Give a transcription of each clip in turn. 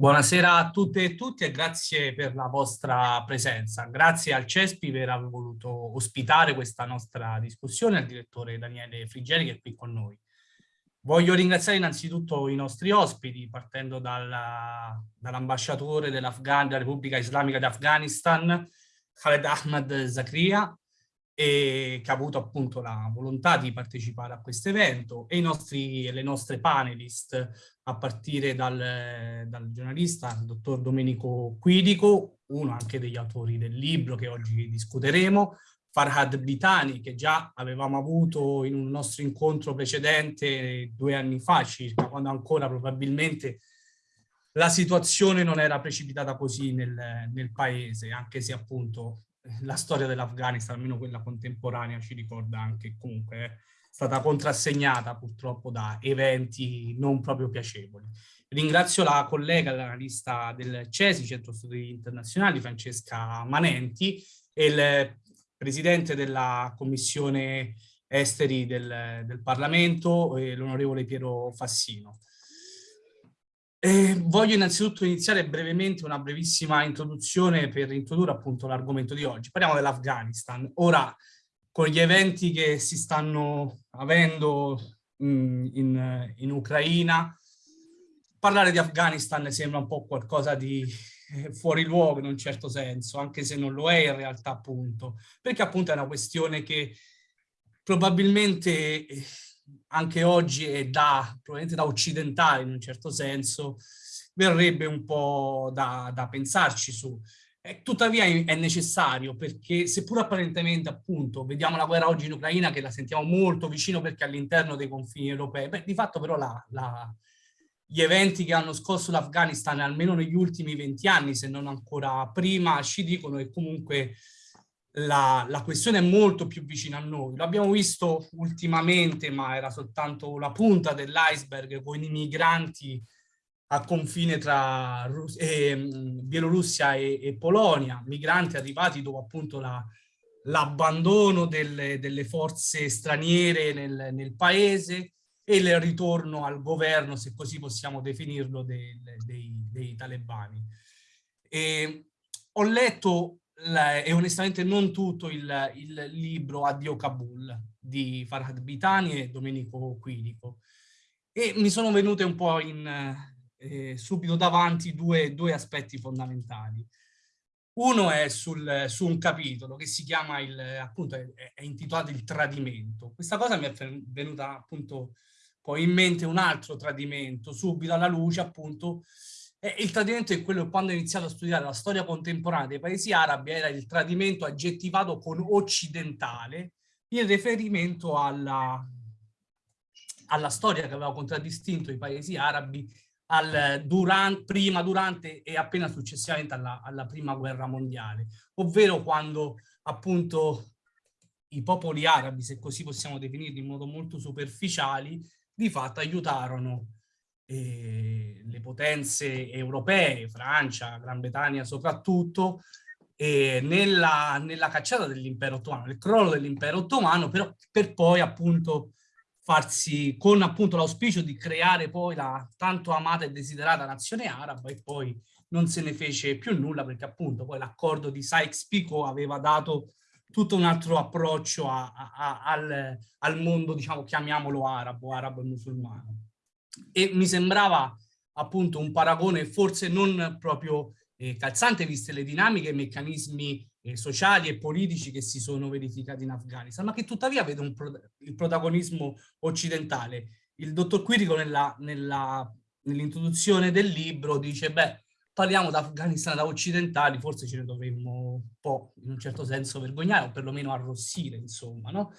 Buonasera a tutte e tutti e grazie per la vostra presenza. Grazie al CESPI per aver voluto ospitare questa nostra discussione, al direttore Daniele Frigeri che è qui con noi. Voglio ringraziare innanzitutto i nostri ospiti, partendo dall'ambasciatore dall della Repubblica Islamica d'Afghanistan, Khaled Ahmad Zakria, e che ha avuto appunto la volontà di partecipare a questo evento e, i nostri, le nostre panelist a partire dal, dal giornalista il dottor Domenico Quidico, uno anche degli autori del libro che oggi discuteremo, Farhad Bitani che già avevamo avuto in un nostro incontro precedente due anni fa circa, quando ancora probabilmente la situazione non era precipitata così nel, nel paese, anche se appunto la storia dell'Afghanistan, almeno quella contemporanea, ci ricorda anche comunque è stata contrassegnata purtroppo da eventi non proprio piacevoli. Ringrazio la collega, l'analista del CESI, Centro Studi Internazionali, Francesca Manenti, e il presidente della Commissione Esteri del, del Parlamento, l'onorevole Piero Fassino. Eh, voglio innanzitutto iniziare brevemente una brevissima introduzione per introdurre appunto l'argomento di oggi. Parliamo dell'Afghanistan. Ora, con gli eventi che si stanno avendo mh, in, in, Ucraina, parlare di Afghanistan sembra un po' qualcosa di eh, fuori luogo in un certo senso, anche se non lo è in realtà appunto, perché appunto è una questione che probabilmente eh, anche oggi è da, probabilmente da occidentale in un certo senso, verrebbe un po' da, da pensarci su. Eh, tuttavia è necessario perché seppur apparentemente appunto vediamo la guerra oggi in Ucraina che la sentiamo molto vicino perché all'interno dei confini europei, beh, di fatto però la, la, gli eventi che hanno scosso l'Afghanistan almeno negli ultimi 20 anni se non ancora prima ci dicono che comunque la, la, questione è molto più vicina a noi. L'abbiamo visto ultimamente, ma era soltanto la punta dell'iceberg con i migranti a confine tra Rus eh, Bielorussia e, e, Polonia, migranti arrivati dopo appunto l'abbandono la, delle, delle, forze straniere nel, nel, paese e il ritorno al governo, se così possiamo definirlo, dei, dei, dei talebani. E ho letto e onestamente non tutto il, il, libro Addio Kabul di Farhad Bitani e Domenico Quirico. E mi sono venute un po' in, eh, subito davanti due, due, aspetti fondamentali. Uno è sul, su un capitolo che si chiama, il, appunto, è, è intitolato Il tradimento. Questa cosa mi è venuta appunto poi in mente un altro tradimento, subito alla luce appunto il tradimento è quello che quando ho iniziato a studiare la storia contemporanea dei paesi arabi era il tradimento aggettivato con occidentale in riferimento alla, alla storia che aveva contraddistinto i paesi arabi al, durante, prima, durante e appena successivamente alla, alla prima guerra mondiale, ovvero quando appunto i popoli arabi, se così possiamo definirli in modo molto superficiali, di fatto aiutarono eh, le potenze europee, Francia, Gran Bretagna soprattutto, eh, nella, nella, cacciata dell'impero ottomano, nel crollo dell'impero ottomano, però per poi appunto farsi, con appunto l'auspicio di creare poi la tanto amata e desiderata nazione araba e poi non se ne fece più nulla perché appunto poi l'accordo di Sykes-Picot aveva dato tutto un altro approccio a, a, a, al, al mondo, diciamo, chiamiamolo arabo, arabo e musulmano e mi sembrava appunto un paragone forse non proprio eh, calzante viste le dinamiche e i meccanismi eh, sociali e politici che si sono verificati in Afghanistan, ma che tuttavia vede pro il protagonismo occidentale. Il dottor Quirico nell'introduzione nell del libro dice, beh, parliamo d'Afghanistan da occidentali, forse ce ne dovremmo un po' in un certo senso vergognare o perlomeno arrossire, insomma, no?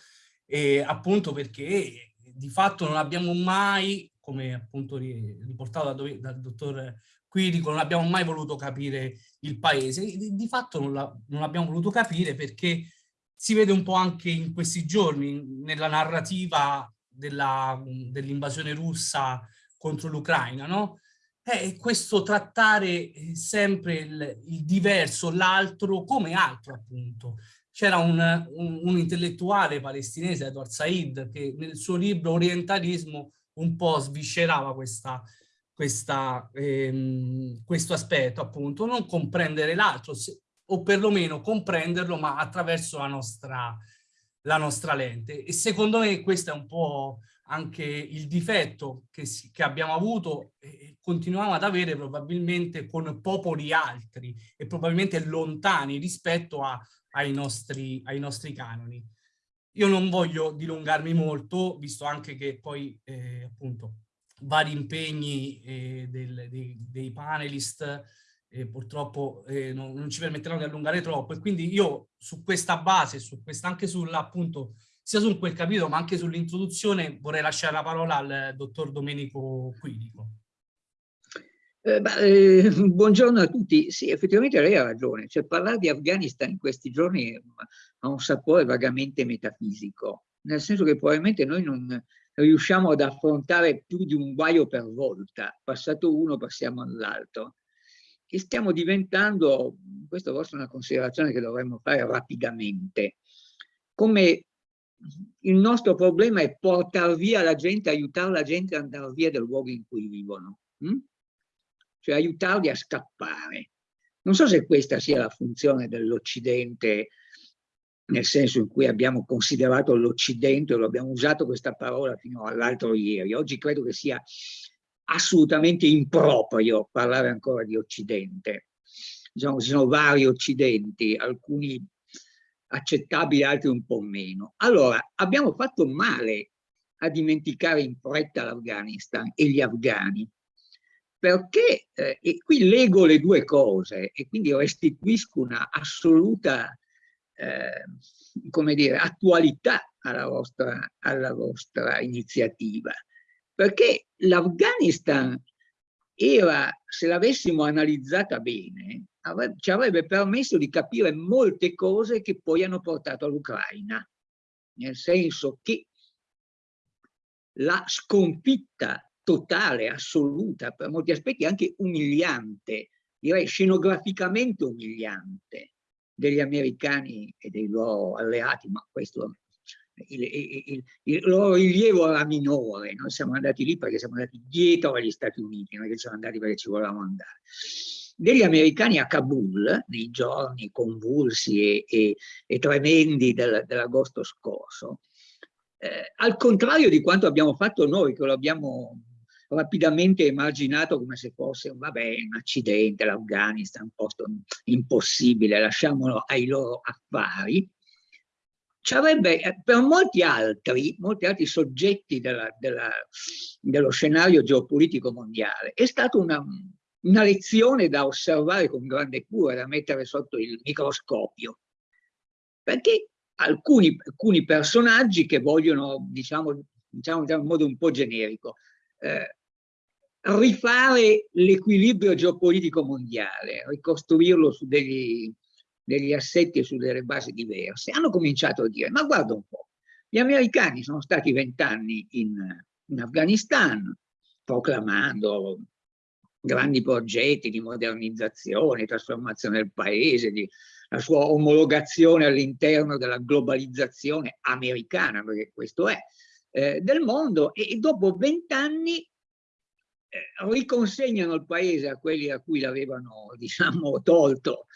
E appunto perché di fatto non abbiamo mai come appunto riportato dal, dal dottor Quirico, non abbiamo mai voluto capire il paese. Di, fatto non, la, abbiamo voluto capire perché si vede un po' anche in questi giorni nella narrativa dell'invasione dell russa contro l'Ucraina, no? È questo trattare eh, sempre il, il diverso, l'altro come altro appunto. C'era un, un, un, intellettuale palestinese, Edward Said, che nel suo libro Orientalismo un po' sviscerava questa, questa, ehm, questo aspetto, appunto, non comprendere l'altro, o perlomeno comprenderlo, ma attraverso la nostra, la nostra lente. E secondo me questo è un po' anche il difetto che, si, che abbiamo avuto e continuiamo ad avere probabilmente con popoli altri e probabilmente lontani rispetto a, ai, nostri, ai nostri canoni. Io non voglio dilungarmi molto, visto anche che poi eh, appunto vari impegni eh, del, dei, dei, panelist eh, purtroppo eh, non, non, ci permetteranno di allungare troppo e quindi io su questa base, su questa, anche sulla appunto sia su quel capitolo ma anche sull'introduzione vorrei lasciare la parola al dottor Domenico Quirico. Eh, beh, eh, buongiorno a tutti. Sì, effettivamente lei ha ragione. Cioè, parlare di Afghanistan in questi giorni ha un sapore vagamente metafisico, nel senso che probabilmente noi non riusciamo ad affrontare più di un guaio per volta. Passato uno, passiamo all'altro. E stiamo diventando, questa forse è una considerazione che dovremmo fare rapidamente, come il nostro problema è portare via la gente, aiutare la gente ad andare via dal luogo in cui vivono, hm? Cioè aiutarli a scappare. Non so se questa sia la funzione dell'Occidente, nel senso in cui abbiamo considerato l'Occidente, lo abbiamo usato questa parola fino all'altro ieri. Oggi credo che sia assolutamente improprio parlare ancora di Occidente. Diciamo, ci sono vari Occidenti, alcuni accettabili, altri un po' meno. Allora, abbiamo fatto male a dimenticare in fretta l'Afghanistan e gli afghani, perché, eh, e qui leggo le due cose e quindi restituisco una assoluta, eh, come dire, attualità alla vostra, alla vostra iniziativa, perché l'Afghanistan era, se l'avessimo analizzata bene, avrebbe, ci avrebbe permesso di capire molte cose che poi hanno portato all'Ucraina, nel senso che la sconfitta totale, assoluta, per molti aspetti anche umiliante, direi scenograficamente umiliante, degli americani e dei loro alleati, ma questo il, il, il, loro rilievo era minore, noi siamo andati lì perché siamo andati dietro agli Stati Uniti, non è che siamo andati perché ci volevamo andare. Degli americani a Kabul, nei giorni convulsi e, e, e tremendi del, dell'agosto scorso, eh, al contrario di quanto abbiamo fatto noi, che lo abbiamo rapidamente emarginato come se fosse vabbè, un accidente, l'Afghanistan, un posto impossibile, lasciamolo ai loro affari, avrebbe eh, per molti altri, molti altri soggetti della, della, dello scenario geopolitico mondiale, è stata una, una lezione da osservare con grande cura, da mettere sotto il microscopio, perché alcuni, alcuni personaggi che vogliono, diciamo, diciamo, diciamo in modo un po' generico, eh, rifare l'equilibrio geopolitico mondiale, ricostruirlo su degli, degli assetti e su delle basi diverse, hanno cominciato a dire, ma guarda un po', gli americani sono stati vent'anni in, in Afghanistan, proclamando grandi progetti di modernizzazione, trasformazione del paese, di, la sua omologazione all'interno della globalizzazione americana, perché questo è, eh, del mondo, e, e dopo vent'anni riconsegnano il paese a quelli a cui l'avevano diciamo, tolto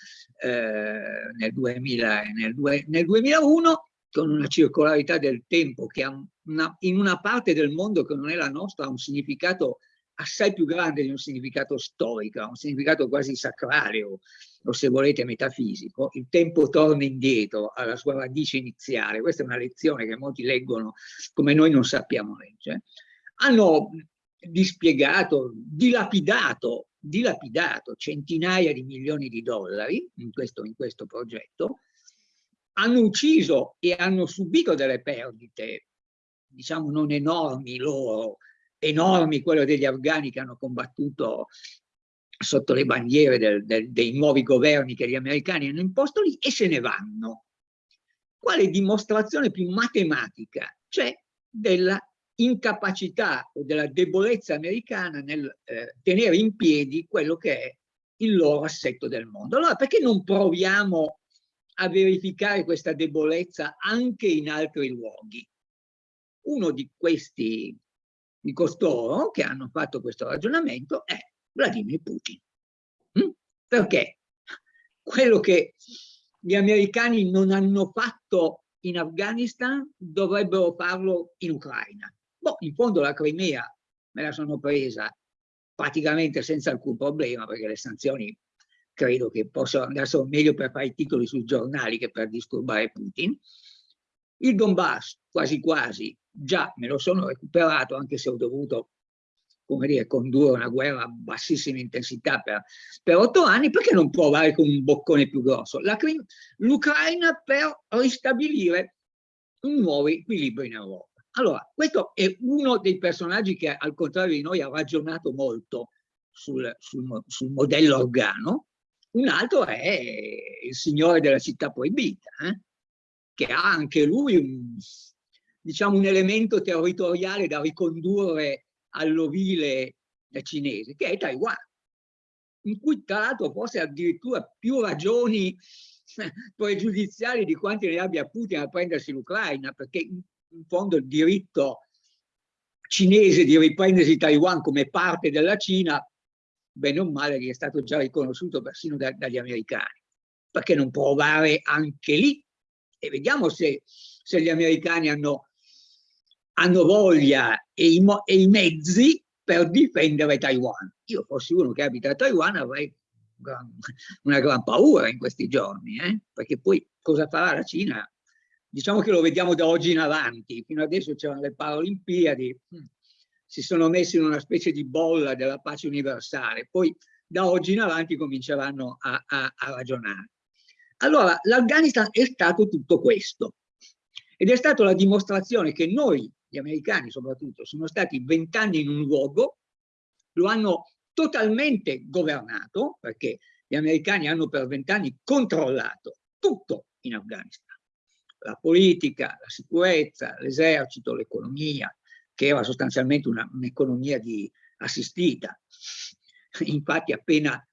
eh, nel, 2000, nel, due, nel 2001 con una circolarità del tempo che una, in una parte del mondo che non è la nostra ha un significato assai più grande di un significato storico, ha un significato quasi sacrale o, o, se volete metafisico, il tempo torna indietro alla sua radice iniziale, questa è una lezione che molti leggono come noi non sappiamo leggere, hanno dispiegato, dilapidato, dilapidato centinaia di milioni di dollari in questo, in questo progetto, hanno ucciso e hanno subito delle perdite, diciamo non enormi loro, enormi quelle degli afghani che hanno combattuto sotto le bandiere del, del, dei nuovi governi che gli americani hanno imposto lì e se ne vanno. Quale dimostrazione più matematica c'è della incapacità o della debolezza americana nel eh, tenere in piedi quello che è il loro assetto del mondo. Allora perché non proviamo a verificare questa debolezza anche in altri luoghi? Uno di questi, di costoro che hanno fatto questo ragionamento è Vladimir Putin. Mm? Perché quello che gli americani non hanno fatto in Afghanistan dovrebbero farlo in Ucraina. Boh, in fondo la Crimea me la sono presa praticamente senza alcun problema perché le sanzioni credo che possano andassero meglio per fare i titoli sui giornali che per disturbare Putin. Il Donbass quasi quasi già me lo sono recuperato anche se ho dovuto come dire, condurre una guerra a bassissima intensità per, per otto anni, perché non provare con un boccone più grosso? L'Ucraina per ristabilire un nuovo equilibrio in Europa. Allora, questo è uno dei personaggi che al contrario di noi ha ragionato molto sul, sul, sul modello organo, un altro è il signore della città proibita, eh? che ha anche lui un, diciamo, un elemento territoriale da ricondurre all'ovile cinese, che è Taiwan, in cui tra l'altro forse addirittura più ragioni pregiudiziali di quanti ne abbia Putin a prendersi l'Ucraina, perché in fondo il diritto cinese di riprendersi Taiwan come parte della Cina, bene o male, gli è stato già riconosciuto persino da, dagli americani. Perché non provare anche lì? E vediamo se, se gli americani hanno hanno voglia e i, e i, mezzi per difendere Taiwan. Io fossi uno che abita a Taiwan avrei una gran paura in questi giorni, eh? perché poi cosa farà la Cina? Diciamo che lo vediamo da oggi in avanti, fino adesso c'erano le Paralimpiadi, hm, si sono messi in una specie di bolla della pace universale, poi da oggi in avanti cominceranno a, a, a ragionare. Allora, l'Afghanistan è stato tutto questo ed è stata la dimostrazione che noi gli americani soprattutto, sono stati vent'anni in un luogo, lo hanno totalmente governato, perché gli americani hanno per vent'anni controllato tutto in Afghanistan. La politica, la sicurezza, l'esercito, l'economia, che era sostanzialmente un'economia un assistita. Infatti appena,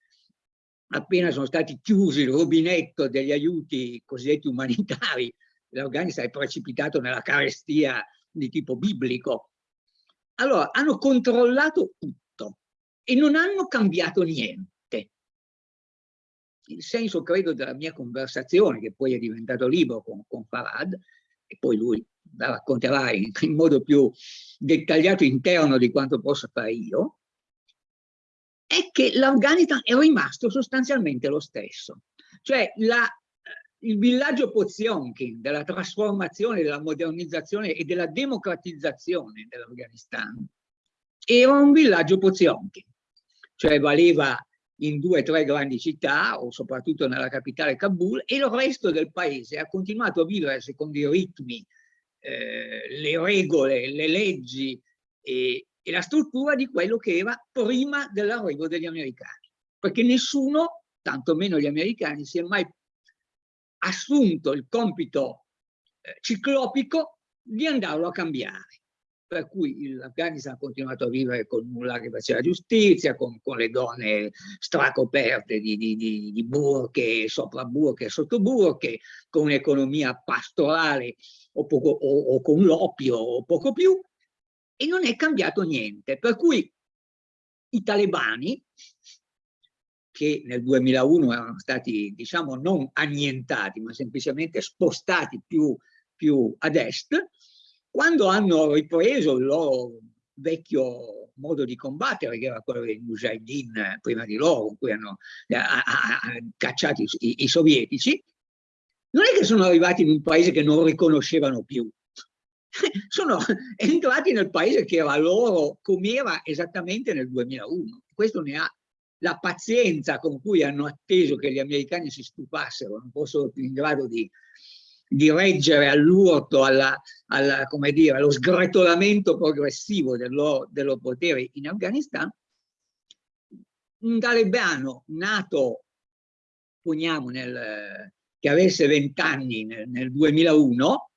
appena sono stati chiusi il rubinetto degli aiuti cosiddetti umanitari, l'Afghanistan è precipitato nella carestia di tipo biblico. Allora, hanno controllato tutto e non hanno cambiato niente. Il senso, credo, della mia conversazione, che poi è diventato libro con, con Farad, e poi lui la racconterà in, in modo più dettagliato interno di quanto possa fare io, è che l'Afghanistan è rimasto sostanzialmente lo stesso. Cioè la il villaggio Poziomkin della trasformazione, della modernizzazione e della democratizzazione dell'Afghanistan era un villaggio Poziomkin, cioè valeva in due o tre grandi città o soprattutto nella capitale Kabul e il resto del paese ha continuato a vivere secondo i ritmi, eh, le regole, le leggi e, e la struttura di quello che era prima dell'arrivo degli americani, perché nessuno, tantomeno gli americani, si è mai assunto il compito eh, ciclopico di andarlo a cambiare. Per cui l'Afghanistan ha continuato a vivere con nulla che faceva giustizia, con, con le donne stracoperte di, di, di, di burche, sopra burche e sotto burche, con un'economia pastorale o, poco, o, o con l'oppio o poco più, e non è cambiato niente. Per cui i talebani, che nel 2001 erano stati, diciamo, non annientati, ma semplicemente spostati più, più ad est, quando hanno ripreso il loro vecchio modo di combattere, che era quello dei Mujahideen prima di loro, con cui hanno eh, cacciato i, i sovietici, non è che sono arrivati in un paese che non riconoscevano più, sono entrati nel paese che era loro come era esattamente nel 2001. Questo ne ha la pazienza con cui hanno atteso che gli americani si stufassero, non fossero più in grado di, di reggere all'urto, alla, alla, allo sgretolamento progressivo del loro potere in Afghanistan, un talebano nato, poniamo, nel, che avesse 20 anni nel, nel 2001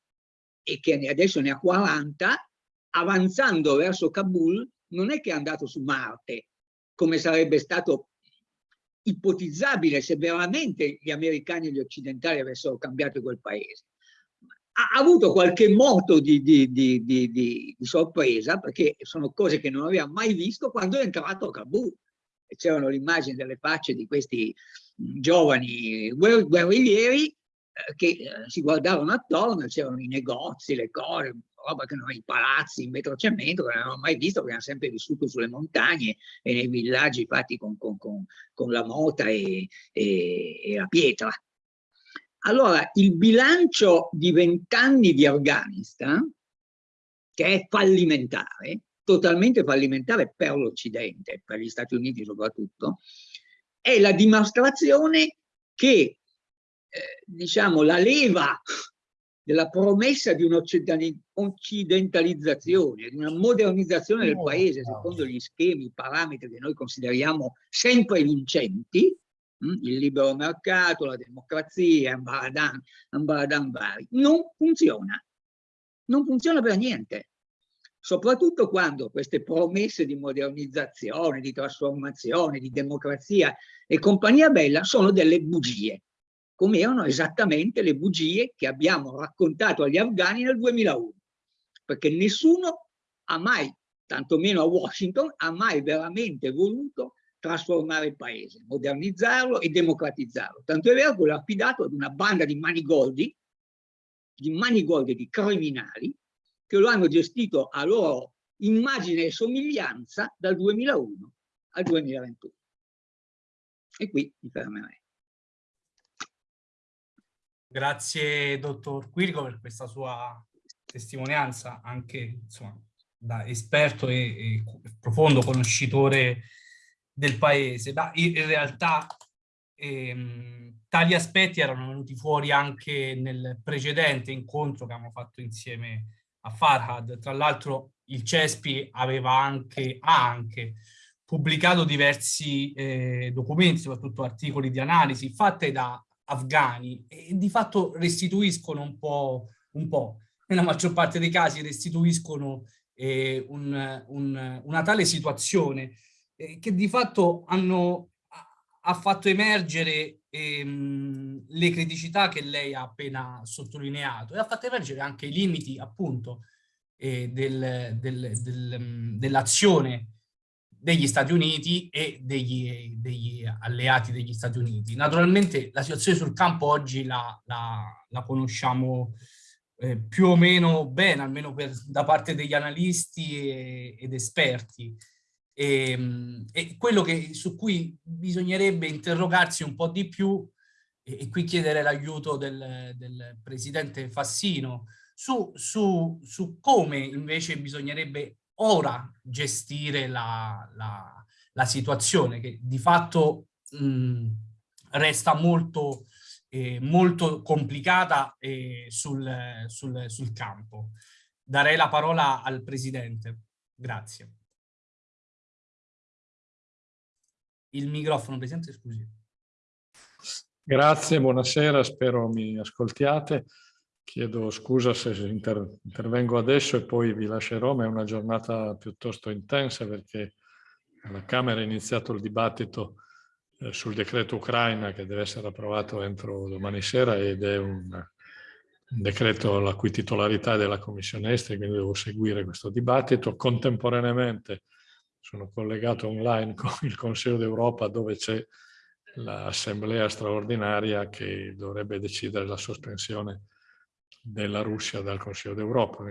e che adesso ne ha 40, avanzando verso Kabul, non è che è andato su Marte, come sarebbe stato ipotizzabile se veramente gli americani e gli occidentali avessero cambiato quel paese. ha avuto qualche moto di, di, di, di, sorpresa perché sono cose che non aveva mai visto quando è entrato a Kabul. C'erano le immagini delle facce di questi giovani guerriglieri che eh, si guardavano attorno, c'erano i negozi, le cose, roba che non i palazzi in metro cemento che non avevano mai visto perché hanno sempre vissuto sulle montagne e nei villaggi fatti con, con, con, con la mota e, e, e la pietra. Allora, il bilancio di vent'anni di Afghanistan, che è fallimentare, totalmente fallimentare per l'Occidente, per gli Stati Uniti soprattutto, è la dimostrazione che, eh, diciamo, la leva della promessa di un'occidentalizzazione, di una modernizzazione del paese secondo gli schemi, i parametri che noi consideriamo sempre vincenti, Mm? il libero mercato, la democrazia, ambaradan, ambaradan vari, non funziona. Non funziona per niente. Soprattutto quando queste promesse di modernizzazione, di trasformazione, di democrazia e compagnia bella sono delle bugie, come erano esattamente le bugie che abbiamo raccontato agli afghani nel 2001. Perché nessuno ha mai, tantomeno a Washington, ha mai veramente voluto trasformare il paese, modernizzarlo e democratizzarlo. Tanto è vero che l'ha affidato ad una banda di manigoldi, di manigoldi di criminali, che lo hanno gestito a loro immagine e somiglianza dal 2001 al 2021. E qui mi fermerei. Grazie dottor Quirico per questa sua testimonianza, anche insomma, da esperto e, e profondo conoscitore del paese. Ma in realtà ehm, tali aspetti erano venuti fuori anche nel precedente incontro che abbiamo fatto insieme a Farhad. Tra l'altro il CESPI aveva anche, ha anche pubblicato diversi eh, documenti, soprattutto articoli di analisi, fatte da afghani e di fatto restituiscono un po', un po'. nella maggior parte dei casi restituiscono eh, un, un, una tale situazione eh, che di fatto hanno, ha fatto emergere ehm, le criticità che lei ha appena sottolineato e ha fatto emergere anche i limiti appunto eh, del, del, del, mm, dell'azione degli Stati Uniti e degli, degli, alleati degli Stati Uniti. Naturalmente la situazione sul campo oggi la, la, la conosciamo eh, più o meno bene, almeno per, da parte degli analisti e, ed esperti. E, ehm, e quello che, su cui bisognerebbe interrogarsi un po' di più, e, e qui chiedere l'aiuto del, del, presidente Fassino, su, su, su, come invece bisognerebbe ora gestire la, la, la situazione, che di fatto mh, resta molto, eh, molto complicata eh, sul, sul, sul campo. Darei la parola al Presidente. Grazie. il microfono, Presidente, scusi. Grazie, buonasera, spero mi ascoltiate. Chiedo scusa se inter intervengo adesso e poi vi lascerò, ma è una giornata piuttosto intensa perché alla Camera è iniziato il dibattito eh, sul decreto Ucraina che deve essere approvato entro domani sera ed è un, un decreto la cui titolarità è della Commissione Esteri, quindi devo seguire questo dibattito. Contemporaneamente sono collegato online con il Consiglio d'Europa dove c'è l'assemblea straordinaria che dovrebbe decidere la sospensione della Russia dal Consiglio d'Europa.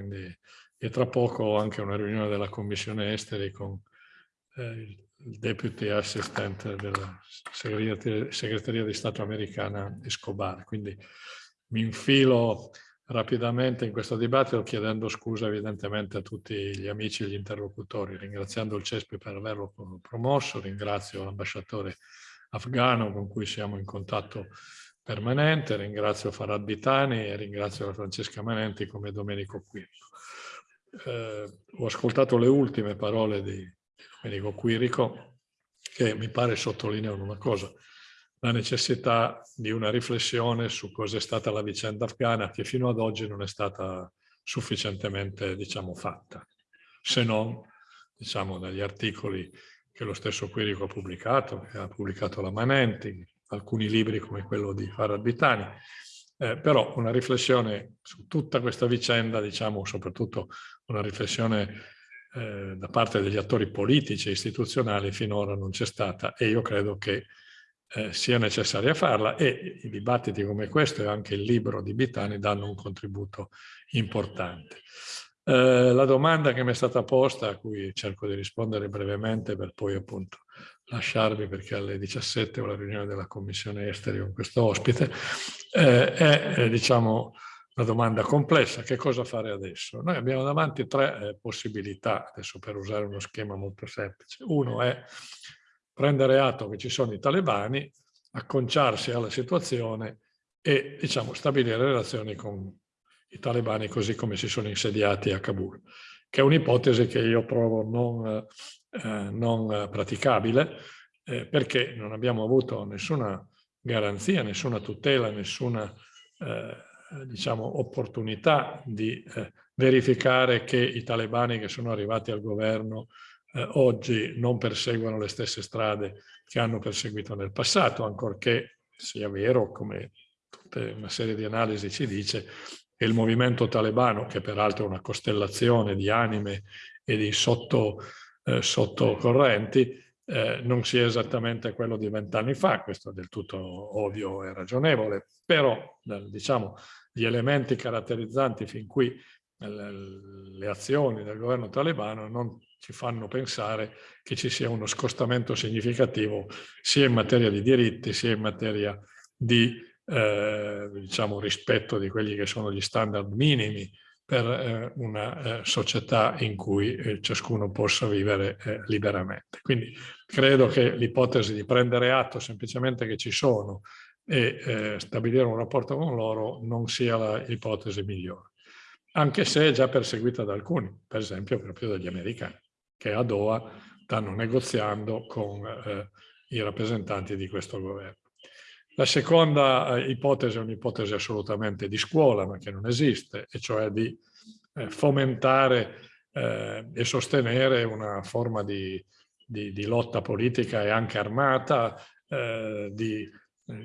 E tra poco ho anche una riunione della Commissione Esteri con eh, il deputy assistant della segreteria, segreteria di Stato americana Escobar. Quindi mi infilo rapidamente in questo dibattito chiedendo scusa evidentemente a tutti gli amici e gli interlocutori, ringraziando il CESPI per averlo promosso, ringrazio l'ambasciatore afghano con cui siamo in contatto permanente, ringrazio Farad Bitani e ringrazio Francesca Manenti come Domenico Quirico. Eh, ho ascoltato le ultime parole di Domenico Quirico che mi pare sottolineano una cosa, la necessità di una riflessione su cosa è stata la vicenda afghana che fino ad oggi non è stata sufficientemente diciamo, fatta, se non diciamo, dagli articoli che lo stesso Quirico ha pubblicato, che ha pubblicato la Manenti, alcuni libri come quello di Farad Bitani, eh, però una riflessione su tutta questa vicenda, diciamo soprattutto una riflessione eh, da parte degli attori politici e istituzionali finora non c'è stata e io credo che eh, sia necessaria farla e i dibattiti come questo e anche il libro di Bitani danno un contributo importante. Eh, la domanda che mi è stata posta, a cui cerco di rispondere brevemente per poi appunto lasciarvi perché alle 17 ho la riunione della Commissione Esteri con questo ospite, eh, è eh, diciamo una domanda complessa, che cosa fare adesso? Noi abbiamo davanti tre eh, possibilità, adesso per usare uno schema molto semplice. Uno è prendere atto che ci sono i talebani, acconciarsi alla situazione e diciamo, stabilire relazioni con i talebani così come si sono insediati a Kabul, che è un'ipotesi che io trovo non, eh, non praticabile eh, perché non abbiamo avuto nessuna garanzia, nessuna tutela, nessuna eh, diciamo, opportunità di eh, verificare che i talebani che sono arrivati al governo eh, oggi non perseguono le stesse strade che hanno perseguito nel passato, ancorché sia vero, come una serie di analisi ci dice, che il movimento talebano, che peraltro è una costellazione di anime e di sotto, eh, sottocorrenti, eh, non sia esattamente quello di vent'anni fa, questo è del tutto ovvio e ragionevole, però eh, diciamo gli elementi caratterizzanti fin qui le azioni del governo talebano non ci fanno pensare che ci sia uno scostamento significativo sia in materia di diritti sia in materia di eh, diciamo, rispetto di quelli che sono gli standard minimi per eh, una eh, società in cui eh, ciascuno possa vivere liberamente. Quindi credo che l'ipotesi di prendere atto semplicemente che ci sono e stabilire un rapporto con loro non sia l'ipotesi migliore anche se è già perseguita da alcuni, per esempio proprio dagli americani, che a Doha stanno negoziando con i rappresentanti di questo governo. La seconda eh, ipotesi è un'ipotesi assolutamente di scuola, ma che non esiste, e cioè di eh, fomentare eh, e sostenere una forma di, di, di, lotta politica e anche armata, di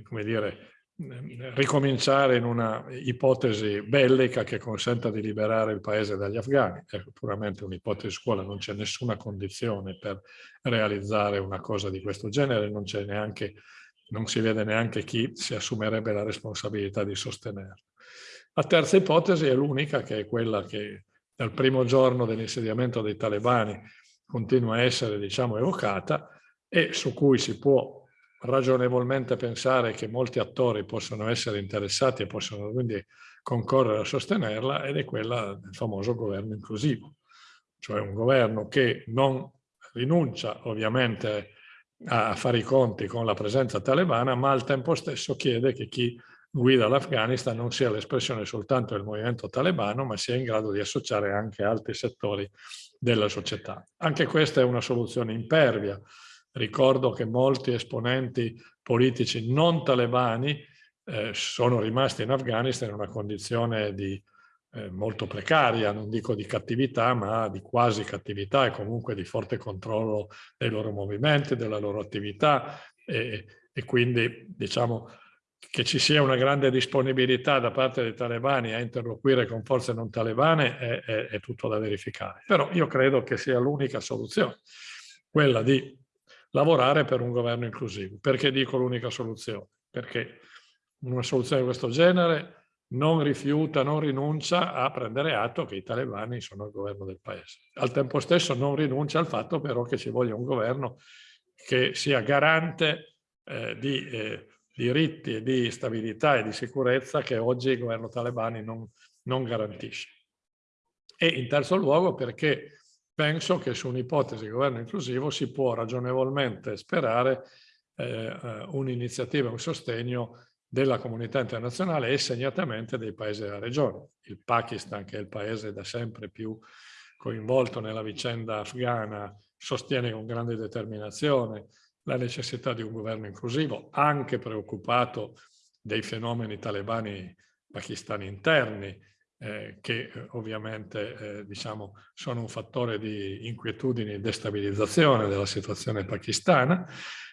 come dire, ricominciare in una ipotesi bellica che consenta di liberare il paese dagli afghani. È puramente un'ipotesi scuola, non c'è nessuna condizione per realizzare una cosa di questo genere, non, neanche, non si vede neanche chi si assumerebbe la responsabilità di sostenerlo. La terza ipotesi è l'unica, che è quella che dal primo giorno dell'insediamento dei talebani continua a essere diciamo, evocata e su cui si può ragionevolmente pensare che molti attori possono essere interessati e possono quindi concorrere a sostenerla ed è quella del famoso governo inclusivo, cioè un governo che non rinuncia ovviamente a fare i conti con la presenza talebana, ma al tempo stesso chiede che chi guida l'Afghanistan non sia l'espressione soltanto del movimento talebano, ma sia in grado di associare anche altri settori della società. Anche questa è una soluzione impervia, Ricordo che molti esponenti politici non talebani eh, sono rimasti in Afghanistan in una condizione di, eh, molto precaria, non dico di cattività, ma di quasi cattività e comunque di forte controllo dei loro movimenti, della loro attività e, e quindi diciamo che ci sia una grande disponibilità da parte dei talebani a interloquire con forze non talebane è, è, è tutto da verificare. Però io credo che sia l'unica soluzione, quella di lavorare per un governo inclusivo. Perché dico l'unica soluzione? Perché una soluzione di questo genere non rifiuta, non rinuncia a prendere atto che i talebani sono il governo del paese. Al tempo stesso non rinuncia al fatto però che ci voglia un governo che sia garante eh, di eh, diritti e di stabilità e di sicurezza che oggi il governo talebani non, non garantisce. E in terzo luogo perché penso che su un'ipotesi di governo inclusivo si può ragionevolmente sperare eh, eh, un'iniziativa, un sostegno della comunità internazionale e segnatamente dei paesi della regione. Il Pakistan, che è il paese da sempre più coinvolto nella vicenda afghana, sostiene con grande determinazione la necessità di un governo inclusivo, anche preoccupato dei fenomeni talebani pakistani interni, eh, che eh, ovviamente eh, diciamo, sono un fattore di inquietudine e destabilizzazione della situazione pakistana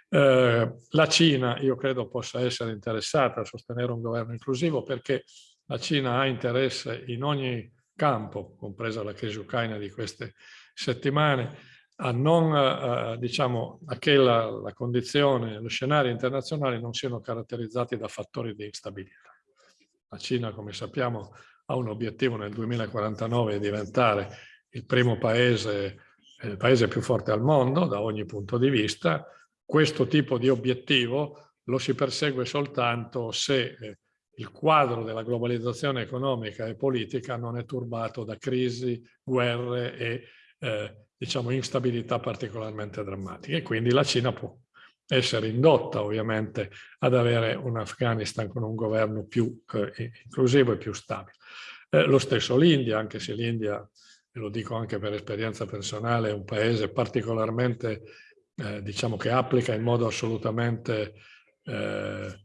Eh, la Cina, io credo, possa essere interessata a sostenere un governo inclusivo perché la Cina ha interesse in ogni campo, compresa la crisi ucraina di queste settimane, a non, eh, diciamo, a che la, la condizione, lo scenario internazionale non siano caratterizzati da fattori di instabilità. La Cina, come sappiamo, ha un obiettivo nel 2049 di diventare il primo paese, il paese più forte al mondo da ogni punto di vista. Questo tipo di obiettivo lo si persegue soltanto se eh, il quadro della globalizzazione economica e politica non è turbato da crisi, guerre e eh, diciamo, instabilità particolarmente drammatiche. Quindi la Cina può essere indotta ovviamente ad avere un Afghanistan con un governo più eh, inclusivo e più stabile. Eh, lo stesso l'India, anche se l'India, e lo dico anche per esperienza personale, è un paese particolarmente, eh, diciamo che applica in modo assolutamente eh,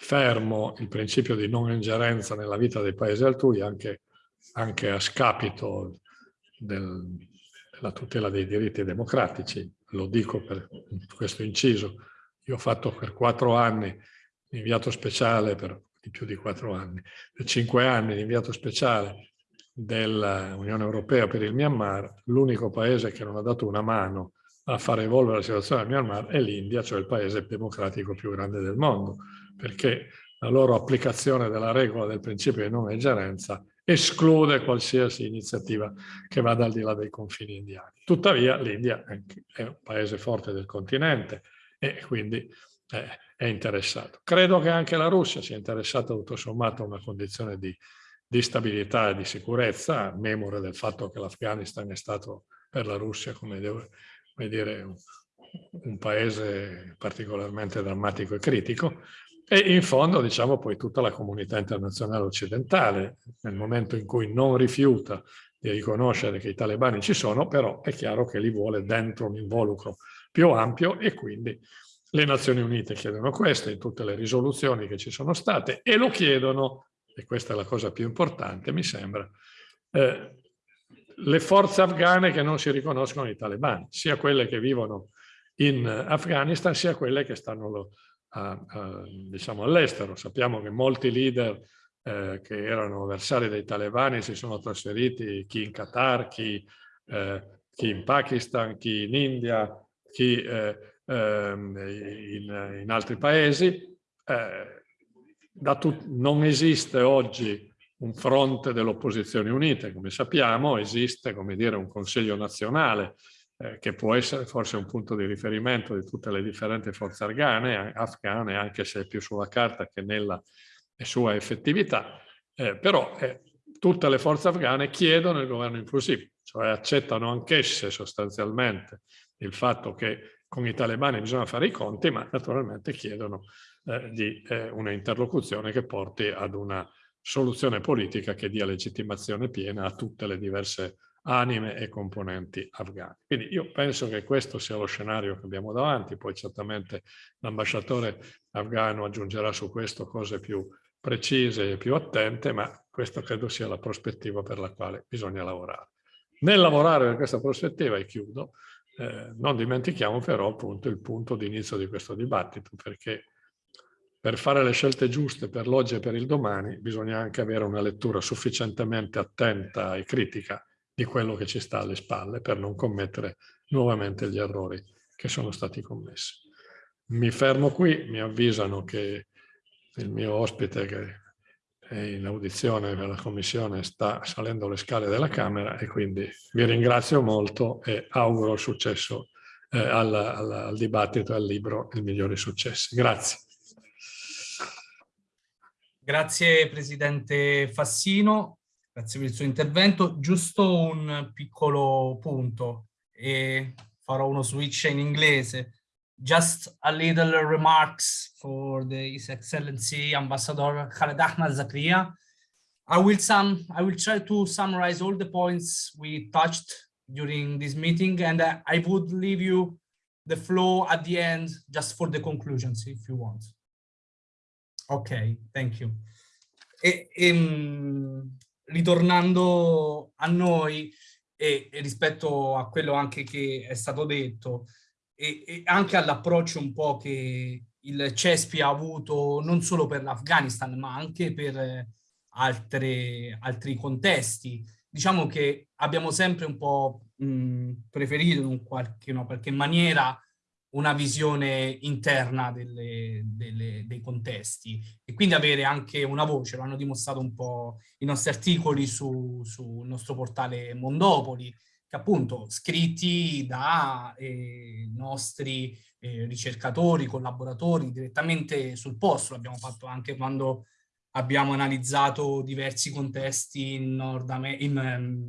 fermo il principio di non ingerenza nella vita dei paesi altrui, anche, anche a scapito del, della tutela dei diritti democratici. Lo dico per questo inciso. Io ho fatto per quattro anni inviato speciale, per di più di quattro anni, per cinque anni l'inviato speciale dell'Unione Europea per il Myanmar, l'unico paese che non ha dato una mano a far evolvere la situazione del Myanmar è l'India, cioè il paese democratico più grande del mondo perché la loro applicazione della regola del principio di non ingerenza esclude qualsiasi iniziativa che vada al di là dei confini indiani. Tuttavia l'India è un paese forte del continente e quindi è interessato. Credo che anche la Russia sia interessata tutto sommato a una condizione di, di stabilità e di sicurezza, memore del fatto che l'Afghanistan è stato per la Russia, come, come dire, un, paese particolarmente drammatico e critico, e in fondo, diciamo, poi tutta la comunità internazionale occidentale, nel momento in cui non rifiuta di riconoscere che i talebani ci sono, però è chiaro che li vuole dentro un involucro più ampio e quindi le Nazioni Unite chiedono questo in tutte le risoluzioni che ci sono state e lo chiedono, e questa è la cosa più importante mi sembra, eh, le forze afghane che non si riconoscono i talebani, sia quelle che vivono in Afghanistan, sia quelle che stanno diciamo all'estero. Sappiamo che molti leader eh, che erano avversari dei talebani si sono trasferiti, chi in Qatar, chi, eh, chi in Pakistan, chi in India, chi eh, ehm, in, in, altri paesi. Eh, non esiste oggi un fronte delle opposizioni unite, come sappiamo, esiste come dire, un Consiglio nazionale eh, che può essere forse un punto di riferimento di tutte le differenti forze afghane, afghane anche se più sulla carta che nella sua effettività, eh, però eh, tutte le forze afghane chiedono il governo inclusivo, cioè accettano anch'esse sostanzialmente il fatto che con i talebani bisogna fare i conti, ma naturalmente chiedono eh, di eh, una interlocuzione che porti ad una soluzione politica che dia legittimazione piena a tutte le diverse anime e componenti afghani. Quindi io penso che questo sia lo scenario che abbiamo davanti, poi certamente l'ambasciatore afghano aggiungerà su questo cose più precise e più attente, ma questa credo sia la prospettiva per la quale bisogna lavorare. Nel lavorare per questa prospettiva, e chiudo, eh, non dimentichiamo però appunto il punto di inizio di questo dibattito, perché per fare le scelte giuste per l'oggi e per il domani bisogna anche avere una lettura sufficientemente attenta e critica di quello che ci sta alle spalle per non commettere nuovamente gli errori che sono stati commessi. Mi fermo qui, mi avvisano che il mio ospite che è in audizione per la commissione sta salendo le scale della Camera e quindi vi ringrazio molto e auguro successo eh, al, al, al dibattito e al libro Il migliori successi. Grazie. Grazie Presidente Fassino. Grazie per il suo intervento. Giusto un piccolo punto e farò uno switch in inglese. Just a little remarks for the His Excellency Ambassador Khaled Ahmad Zakria. I will, sum, I will try to summarize all the points we touched during this meeting and I would leave you the floor at the end just for the conclusions if you want. Okay, thank you. E, e, ritornando a noi e, e, rispetto a quello anche che è stato detto, e, e anche all'approccio un po' che il CESPI ha avuto non solo per l'Afghanistan ma anche per altre, altri contesti. Diciamo che abbiamo sempre un po' mh, preferito in qualche, in qualche maniera una visione interna delle, delle, dei contesti e quindi avere anche una voce, lo hanno dimostrato un po' i nostri articoli sul su nostro portale Mondopoli, che appunto scritti da eh, nostri eh, ricercatori, collaboratori direttamente sul posto, l'abbiamo fatto anche quando abbiamo analizzato diversi contesti in Nord, in, ehm,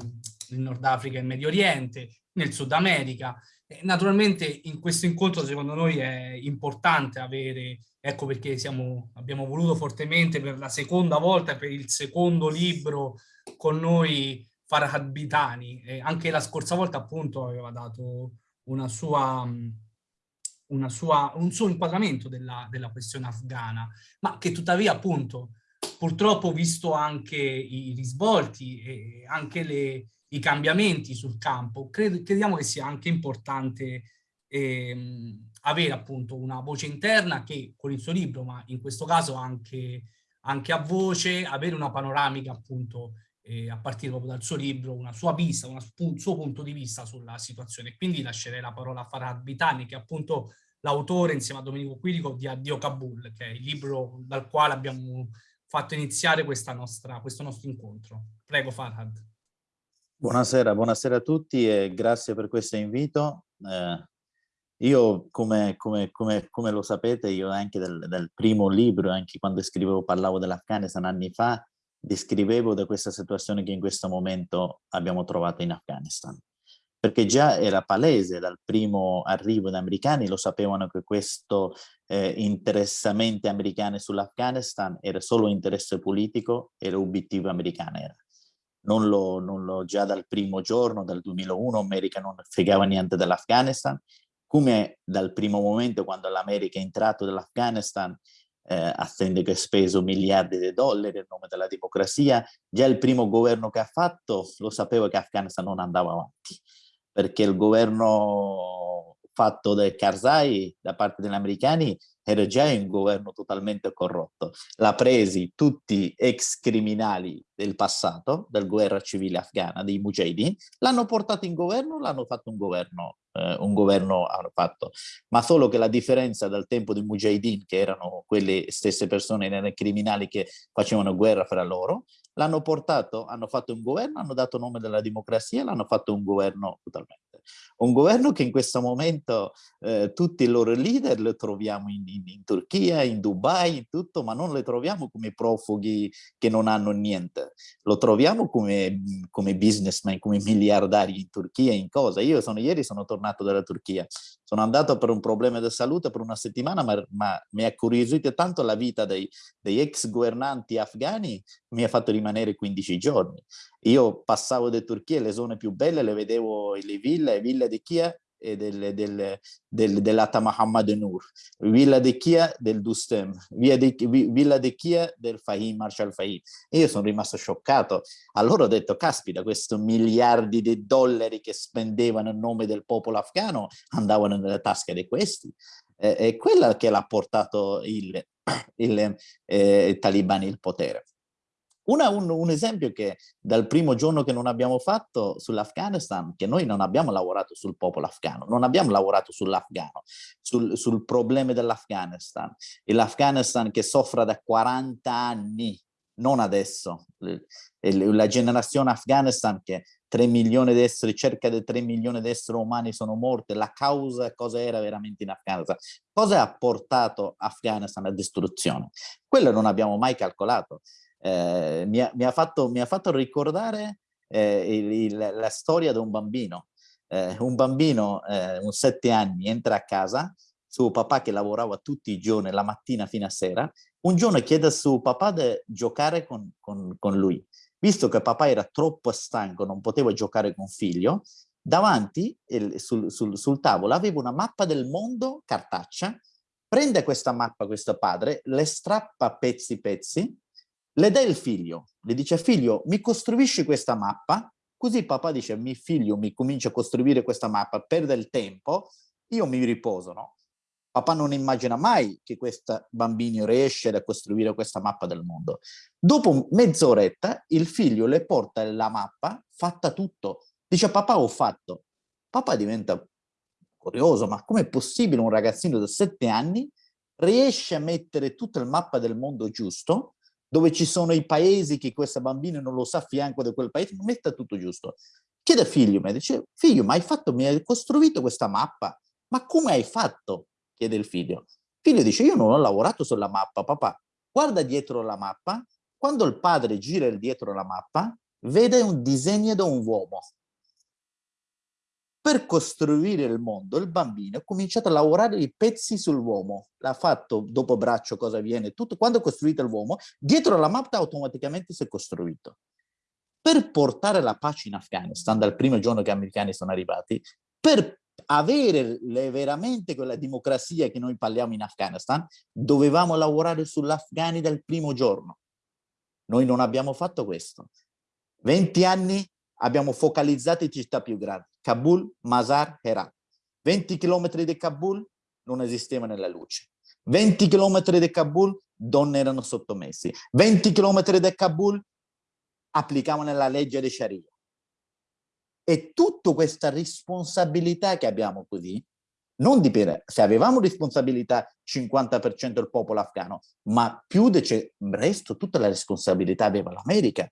in Nord Africa e Medio Oriente, nel Sud America. Naturalmente in questo incontro secondo noi è importante avere, ecco perché siamo, abbiamo voluto fortemente per la seconda volta, per il secondo libro con noi Farhad Bitani, e anche la scorsa volta appunto aveva dato una sua, una sua, un suo inquadramento della, della questione afghana, ma che tuttavia appunto purtroppo visto anche i risvolti e anche le, i cambiamenti sul campo, cred crediamo che sia anche importante ehm, avere appunto una voce interna che con il suo libro, ma in questo caso anche, anche a voce, avere una panoramica appunto eh, a partire proprio dal suo libro, una sua vista, un suo punto di vista sulla situazione. Quindi lascerei la parola a Farad Bitani, che è appunto l'autore insieme a Domenico Quirico di Addio Kabul, che è il libro dal quale abbiamo fatto iniziare nostra, questo nostro incontro. Prego Farhad. Buonasera, buonasera a tutti e grazie per questo invito. Eh, io, come, come, come, come, lo sapete, io anche del, del primo libro, anche quando scrivevo, parlavo dell'Afghanistan anni fa, descrivevo da questa situazione che in questo momento abbiamo trovato in Afghanistan. Perché già era palese dal primo arrivo degli americani, lo sapevano che questo eh, interessamento americano sull'Afghanistan era solo interesse politico e l'obiettivo americano era. Non lo, non lo, già dal primo giorno, dal 2001, America non fregava niente dell'Afghanistan, come dal primo momento quando l'America è entrato nell'Afghanistan eh, attende che ha speso miliardi di dollari in nome della democrazia. Già il primo governo che ha fatto lo sapeva che Afghanistan non andava avanti, perché il governo fatto da Karzai da parte degli americani era già un governo totalmente corrotto. L'ha presi tutti ex criminali del passato, del guerra civile afghana, dei mujahideen, l'hanno portato in governo, l'hanno fatto un governo, eh, un governo hanno fatto. Ma solo che la differenza dal tempo dei mujahideen, che erano quelle stesse persone, erano criminali che facevano guerra fra loro, l'hanno portato, hanno fatto un governo, hanno dato nome della democrazia, l'hanno fatto un governo totalmente. Un governo che in questo momento eh, tutti i loro leader li troviamo in, in, in, Turchia, in Dubai, in tutto, ma non li troviamo come profughi che non hanno niente. Lo troviamo come, come businessman, come miliardari in Turchia, in cosa. Io sono, ieri sono tornato dalla Turchia, sono andato per un problema di salute per una settimana, ma, ma mi ha curiosito tanto la vita dei, dei ex governanti afghani, mi ha fatto rimanere 15 giorni. Io passavo da Turchia, le zone più belle le vedevo, le ville, ville di Kia e del, del, del, dell'Ata Muhammad Nur, Villa de Chia del Dustem, de, Villa de Chia del Fahim, Marshal Fahim. E io sono rimasto scioccato. Allora ho detto, caspita, questi miliardi di dollari che spendevano in nome del popolo afghano andavano nelle tasche di questi. Eh, è quella che l'ha portato il, il eh, talibani il potere. Una, un, un, esempio che dal primo giorno che non abbiamo fatto sull'Afghanistan, che noi non abbiamo lavorato sul popolo afghano, non abbiamo lavorato sull'afghano, sul, sul problema dell'Afghanistan. L'Afghanistan che soffre da 40 anni, non adesso, la generazione Afghanistan che 3 milioni di esseri, cerca di 3 milioni di esseri umani sono morti, la causa cosa era veramente in Afghanistan? Cosa ha portato Afghanistan a distruzione? Quello non abbiamo mai calcolato eh, mi, ha, mi, ha fatto, mi, ha, fatto, ricordare eh, il, il, la storia di un bambino. Eh, un bambino, eh, un sette anni, entra a casa, suo papà che lavorava tutti i giorni, la mattina fino a sera, un giorno chiede a suo papà di giocare con, con, con lui. Visto che papà era troppo stanco, non poteva giocare con figlio, davanti sul, sul, sul, tavolo aveva una mappa del mondo cartaccia, prende questa mappa questo padre, le strappa pezzi pezzi le dà il figlio, le dice figlio mi costruisci questa mappa, così papà dice mio figlio mi comincia a costruire questa mappa, perde il tempo, io mi riposo, no? Papà non immagina mai che questo bambino riesce a costruire questa mappa del mondo. Dopo mezz'oretta il figlio le porta la mappa fatta tutto. Dice papà ho fatto. Papà diventa curioso, ma com'è possibile un ragazzino da sette anni riesce a mettere tutta la mappa del mondo giusto, dove ci sono i paesi che questo bambino non lo sa fianco di quel paese, metta tutto giusto. Chiede al figlio, mi dice, figlio, ma hai fatto, mi hai costruito questa mappa? Ma come hai fatto? Chiede il figlio. Il figlio dice, io non ho lavorato sulla mappa, papà. Guarda dietro la mappa, quando il padre gira dietro la mappa, vede un disegno di un uomo. Per costruire il mondo, il bambino ha cominciato a lavorare i pezzi sull'uomo. L'ha fatto dopo braccio, cosa viene, tutto. Quando ha costruito l'uomo, dietro la mappa automaticamente si è costruito. Per portare la pace in Afghanistan, dal primo giorno che gli americani sono arrivati, per avere le, veramente quella democrazia che noi parliamo in Afghanistan, dovevamo lavorare sull'Afghani dal primo giorno. Noi non abbiamo fatto questo. 20 anni abbiamo focalizzato in città più grandi. Kabul, Mazar, Herat. 20 km di Kabul non esisteva nella luce. 20 km di Kabul donne erano sottomessi. 20 km di Kabul applicavano la legge di Sharia. E tutta questa responsabilità che abbiamo così, non dipende, se avevamo responsabilità 50% del popolo afghano, ma più del resto tutta la responsabilità aveva l'America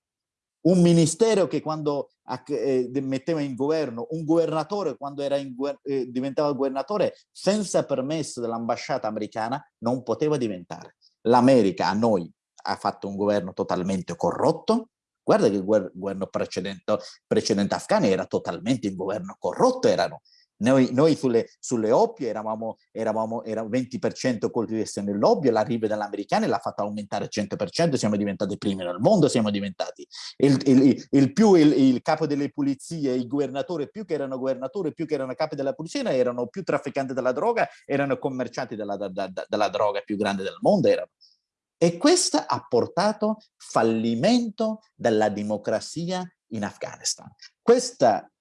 un ministero che quando eh, metteva in governo, un governatore quando in, eh, diventava governatore senza permesso dell'ambasciata americana non poteva diventare. L'America a noi ha fatto un governo totalmente corrotto, guarda che il governo precedente, precedente afghano era totalmente un governo corrotto, erano noi, noi sulle, sulle, oppie eravamo, eravamo era 20% coltivazione dell'oppio, l'arrivo dell'americana l'ha fatta aumentare al 100%, siamo diventati primi nel mondo, siamo diventati il, il, il più il, il, capo delle pulizie, il governatore, più che erano governatori, più che erano capi della polizia, erano più trafficanti della droga, erano commercianti della, da, da, della droga più grande del mondo. Erano. E questo ha portato fallimento della democrazia in Afghanistan. Questa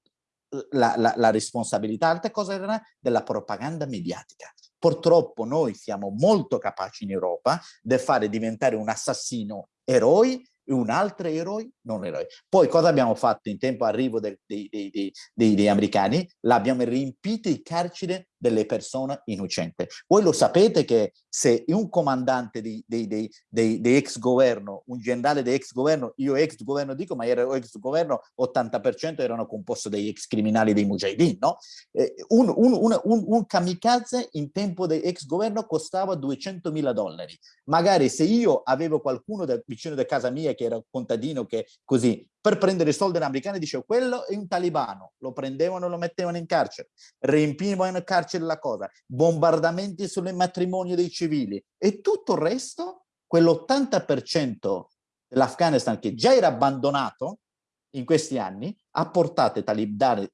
la, la, la responsabilità, altre cose era della propaganda mediatica. Purtroppo noi siamo molto capaci in Europa di fare diventare un assassino eroi e un altro eroe non eroe. Poi cosa abbiamo fatto in tempo arrivo dei, dei, dei, dei americani? L'abbiamo riempito i carceri delle persone innocenti. Voi lo sapete che se un comandante di, di, di, di, ex governo, un generale di ex governo, io ex governo dico, ma era ex governo, 80% erano composti dagli ex criminali dei mujahideen, no? Eh, un, un, un, un, kamikaze in tempo di ex governo costava 200 mila dollari. Magari se io avevo qualcuno da, vicino da casa mia che era contadino, che così, per prendere i soldi americani dicevo quello è un talibano, lo prendevano e lo mettevano in carcere, riempivano in carcere la cosa, bombardamenti sulle matrimoni dei civili e tutto il resto, quell'80% dell'Afghanistan che già era abbandonato in questi anni, ha portato i talibani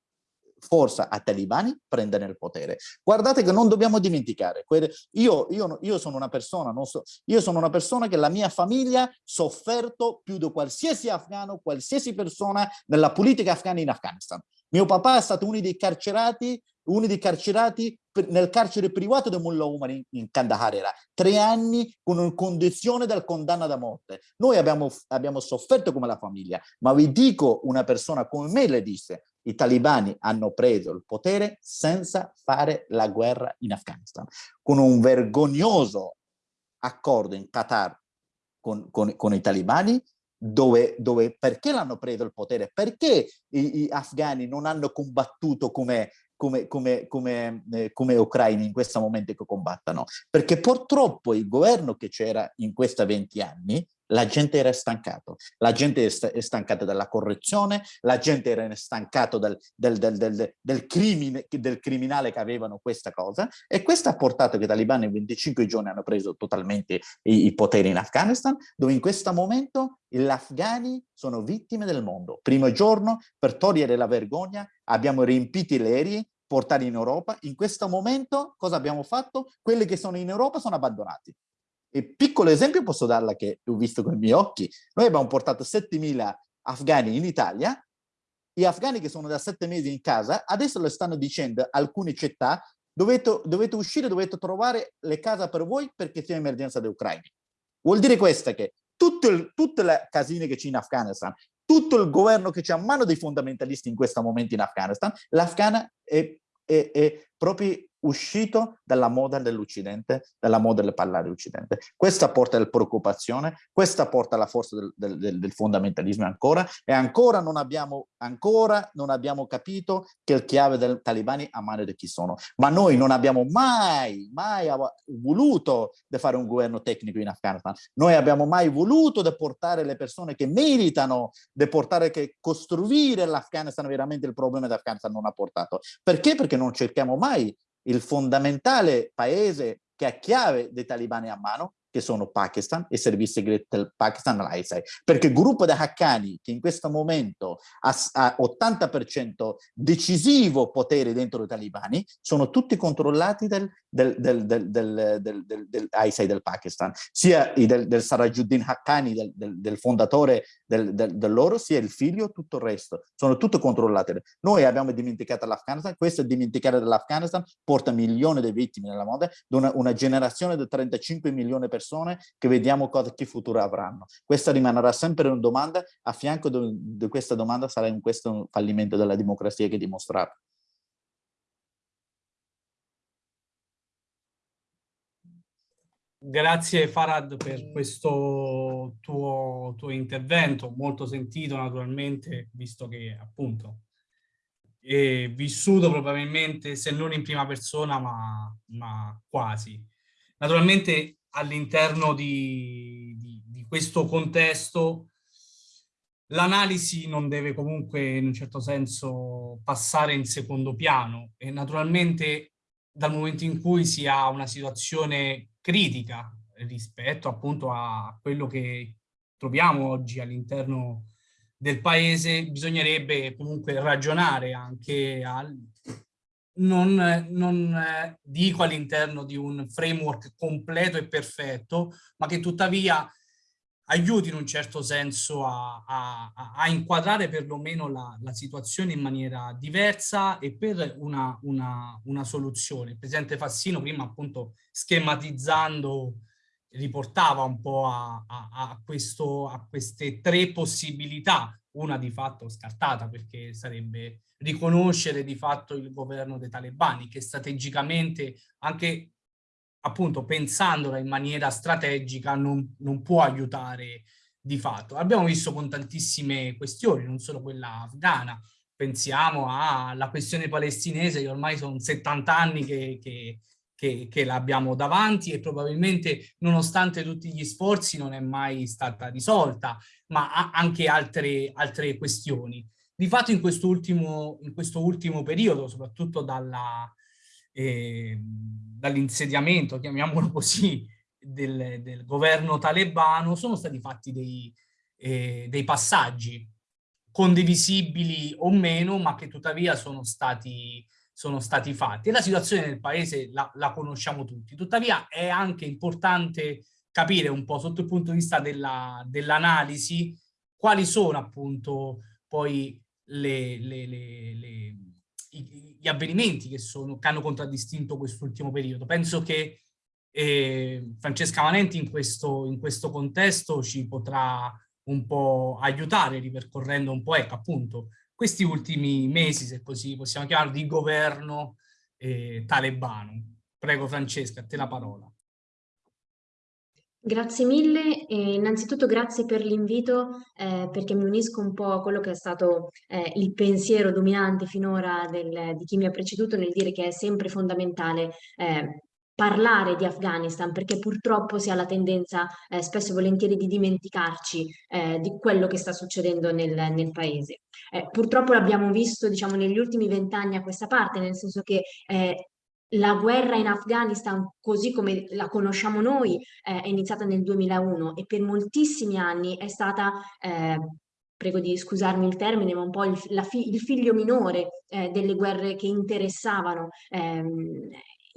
forza a talibani prendere il potere. Guardate che non dobbiamo dimenticare, io, io, io, sono una persona, so, io sono una persona che la mia famiglia ha sofferto più di qualsiasi afghano, qualsiasi persona nella politica afghana in Afghanistan. Mio papà è stato uno dei carcerati, uno dei carcerati nel carcere privato di Mullah Umar in, in Kandahar era tre anni con una condizione del condanna da morte. Noi abbiamo, abbiamo sofferto come la famiglia, ma vi dico una persona come me le disse, i talibani hanno preso il potere senza fare la guerra in Afghanistan, con un vergognoso accordo in Qatar con, con, con i talibani, dove, dove perché l'hanno preso il potere? Perché i, gli afghani non hanno combattuto come, come, come, come, eh, come ucraini in questo momento che combattano? Perché purtroppo il governo che c'era in questi 20 anni la gente era stancato, la gente è stancata dalla corruzione, la gente era stancata del, del, del, del, crimine, del criminale che avevano questa cosa e questo ha portato che i talibani in 25 giorni hanno preso totalmente i, i poteri in Afghanistan, dove in questo momento gli afghani sono vittime del mondo. Primo giorno, per togliere la vergogna, abbiamo riempito le aerei portati in Europa. In questo momento cosa abbiamo fatto? Quelli che sono in Europa sono abbandonati. E piccolo esempio posso darla che ho visto con i miei occhi. Noi abbiamo portato 7.000 afghani in Italia, gli afghani che sono da sette mesi in casa, adesso lo stanno dicendo alcune città, dovete, dovete uscire, dovete trovare le case per voi perché c'è emergenza dell'Ucraina. Vuol dire questo che tutto tutte le casine che c'è in Afghanistan, tutto il governo che c'è a mano dei fondamentalisti in questo momento in Afghanistan, l'Afghana è, è, è proprio uscito dalla moda dell'Occidente, dalla moda del parlare dell'Occidente. Questa porta alla preoccupazione, questa porta alla forza del, del, del, fondamentalismo ancora e ancora non, abbiamo, ancora non abbiamo capito che il chiave dei talibani a mano di chi sono. Ma noi non abbiamo mai, mai voluto fare un governo tecnico in Afghanistan. Noi abbiamo mai voluto di portare le persone che meritano, di portare che costruire l'Afghanistan veramente il problema dell'Afghanistan non ha portato. Perché? Perché non cerchiamo mai il fondamentale paese che ha chiave dei talibani a mano che sono Pakistan e servizi segreti del Pakistan l'ISI, perché il gruppo di Haqqani che in questo momento ha, ha 80% decisivo potere dentro i talibani, sono tutti controllati del, del, del, del, del, del, del ISI del Pakistan, sia del, del Sarajuddin Haqqani, del, del, del fondatore del, del, del, loro, sia il figlio, tutto il resto, sono tutte controllate. Noi abbiamo dimenticato l'Afghanistan, questo dimenticare dell'Afghanistan porta milioni di vittime nella moda, una, una generazione di 35 milioni di persone persone che vediamo cosa, che futuro avranno. Questa rimarrà sempre una domanda, a fianco di questa domanda sarà in questo fallimento della democrazia che dimostrato. Grazie Farad per questo tuo, tuo, intervento, molto sentito naturalmente, visto che appunto è vissuto probabilmente, se non in prima persona, ma, ma quasi. Naturalmente all'interno di, di, di questo contesto l'analisi non deve comunque in un certo senso passare in secondo piano. E naturalmente dal momento in cui si ha una situazione critica rispetto appunto a quello che troviamo oggi all'interno del paese bisognerebbe comunque ragionare anche al, non, non eh, dico all'interno di un framework completo e perfetto, ma che tuttavia aiuti in un certo senso a, a, a inquadrare perlomeno la, la, situazione in maniera diversa e per una, una, una soluzione. Il Presidente Fassino prima appunto schematizzando riportava un po' a, a, questo, a queste tre possibilità, una di fatto scartata perché sarebbe riconoscere di fatto il governo dei talebani che strategicamente anche appunto pensandola in maniera strategica non, non può aiutare di fatto. Abbiamo visto con tantissime questioni, non solo quella afghana, pensiamo alla questione palestinese che ormai sono 70 anni che, che, che, che l'abbiamo davanti e probabilmente nonostante tutti gli sforzi non è mai stata risolta, ma anche altre, altre questioni. Di fatto in questo ultimo, in questo ultimo periodo, soprattutto eh, dall'insediamento, chiamiamolo così, del, del, governo talebano, sono stati fatti dei, eh, dei passaggi condivisibili o meno, ma che tuttavia sono stati, sono stati fatti. E la situazione nel paese la, la conosciamo tutti. Tuttavia è anche importante capire un po' sotto il punto di vista dell'analisi dell quali sono appunto poi le, le, le, gli avvenimenti che, sono, che hanno contraddistinto quest'ultimo periodo. Penso che eh, Francesca Manenti in questo, in questo contesto ci potrà un po' aiutare ripercorrendo un po', ecco appunto, questi ultimi mesi, se così possiamo chiamarlo, di governo eh, talebano. Prego Francesca, a te la parola. Grazie mille e innanzitutto grazie per l'invito eh, perché mi unisco un po' a quello che è stato eh, il pensiero dominante finora del, di chi mi ha preceduto nel dire che è sempre fondamentale eh, parlare di Afghanistan perché purtroppo si ha la tendenza eh, spesso e volentieri di dimenticarci eh, di quello che sta succedendo nel, nel paese. Eh, purtroppo l'abbiamo visto diciamo negli ultimi vent'anni a questa parte nel senso che la guerra in Afghanistan, così come la conosciamo noi, eh, è iniziata nel 2001 e per moltissimi anni è stata, eh, prego di scusarmi il termine, ma un po' il, fi il figlio minore eh, delle guerre che interessavano ehm,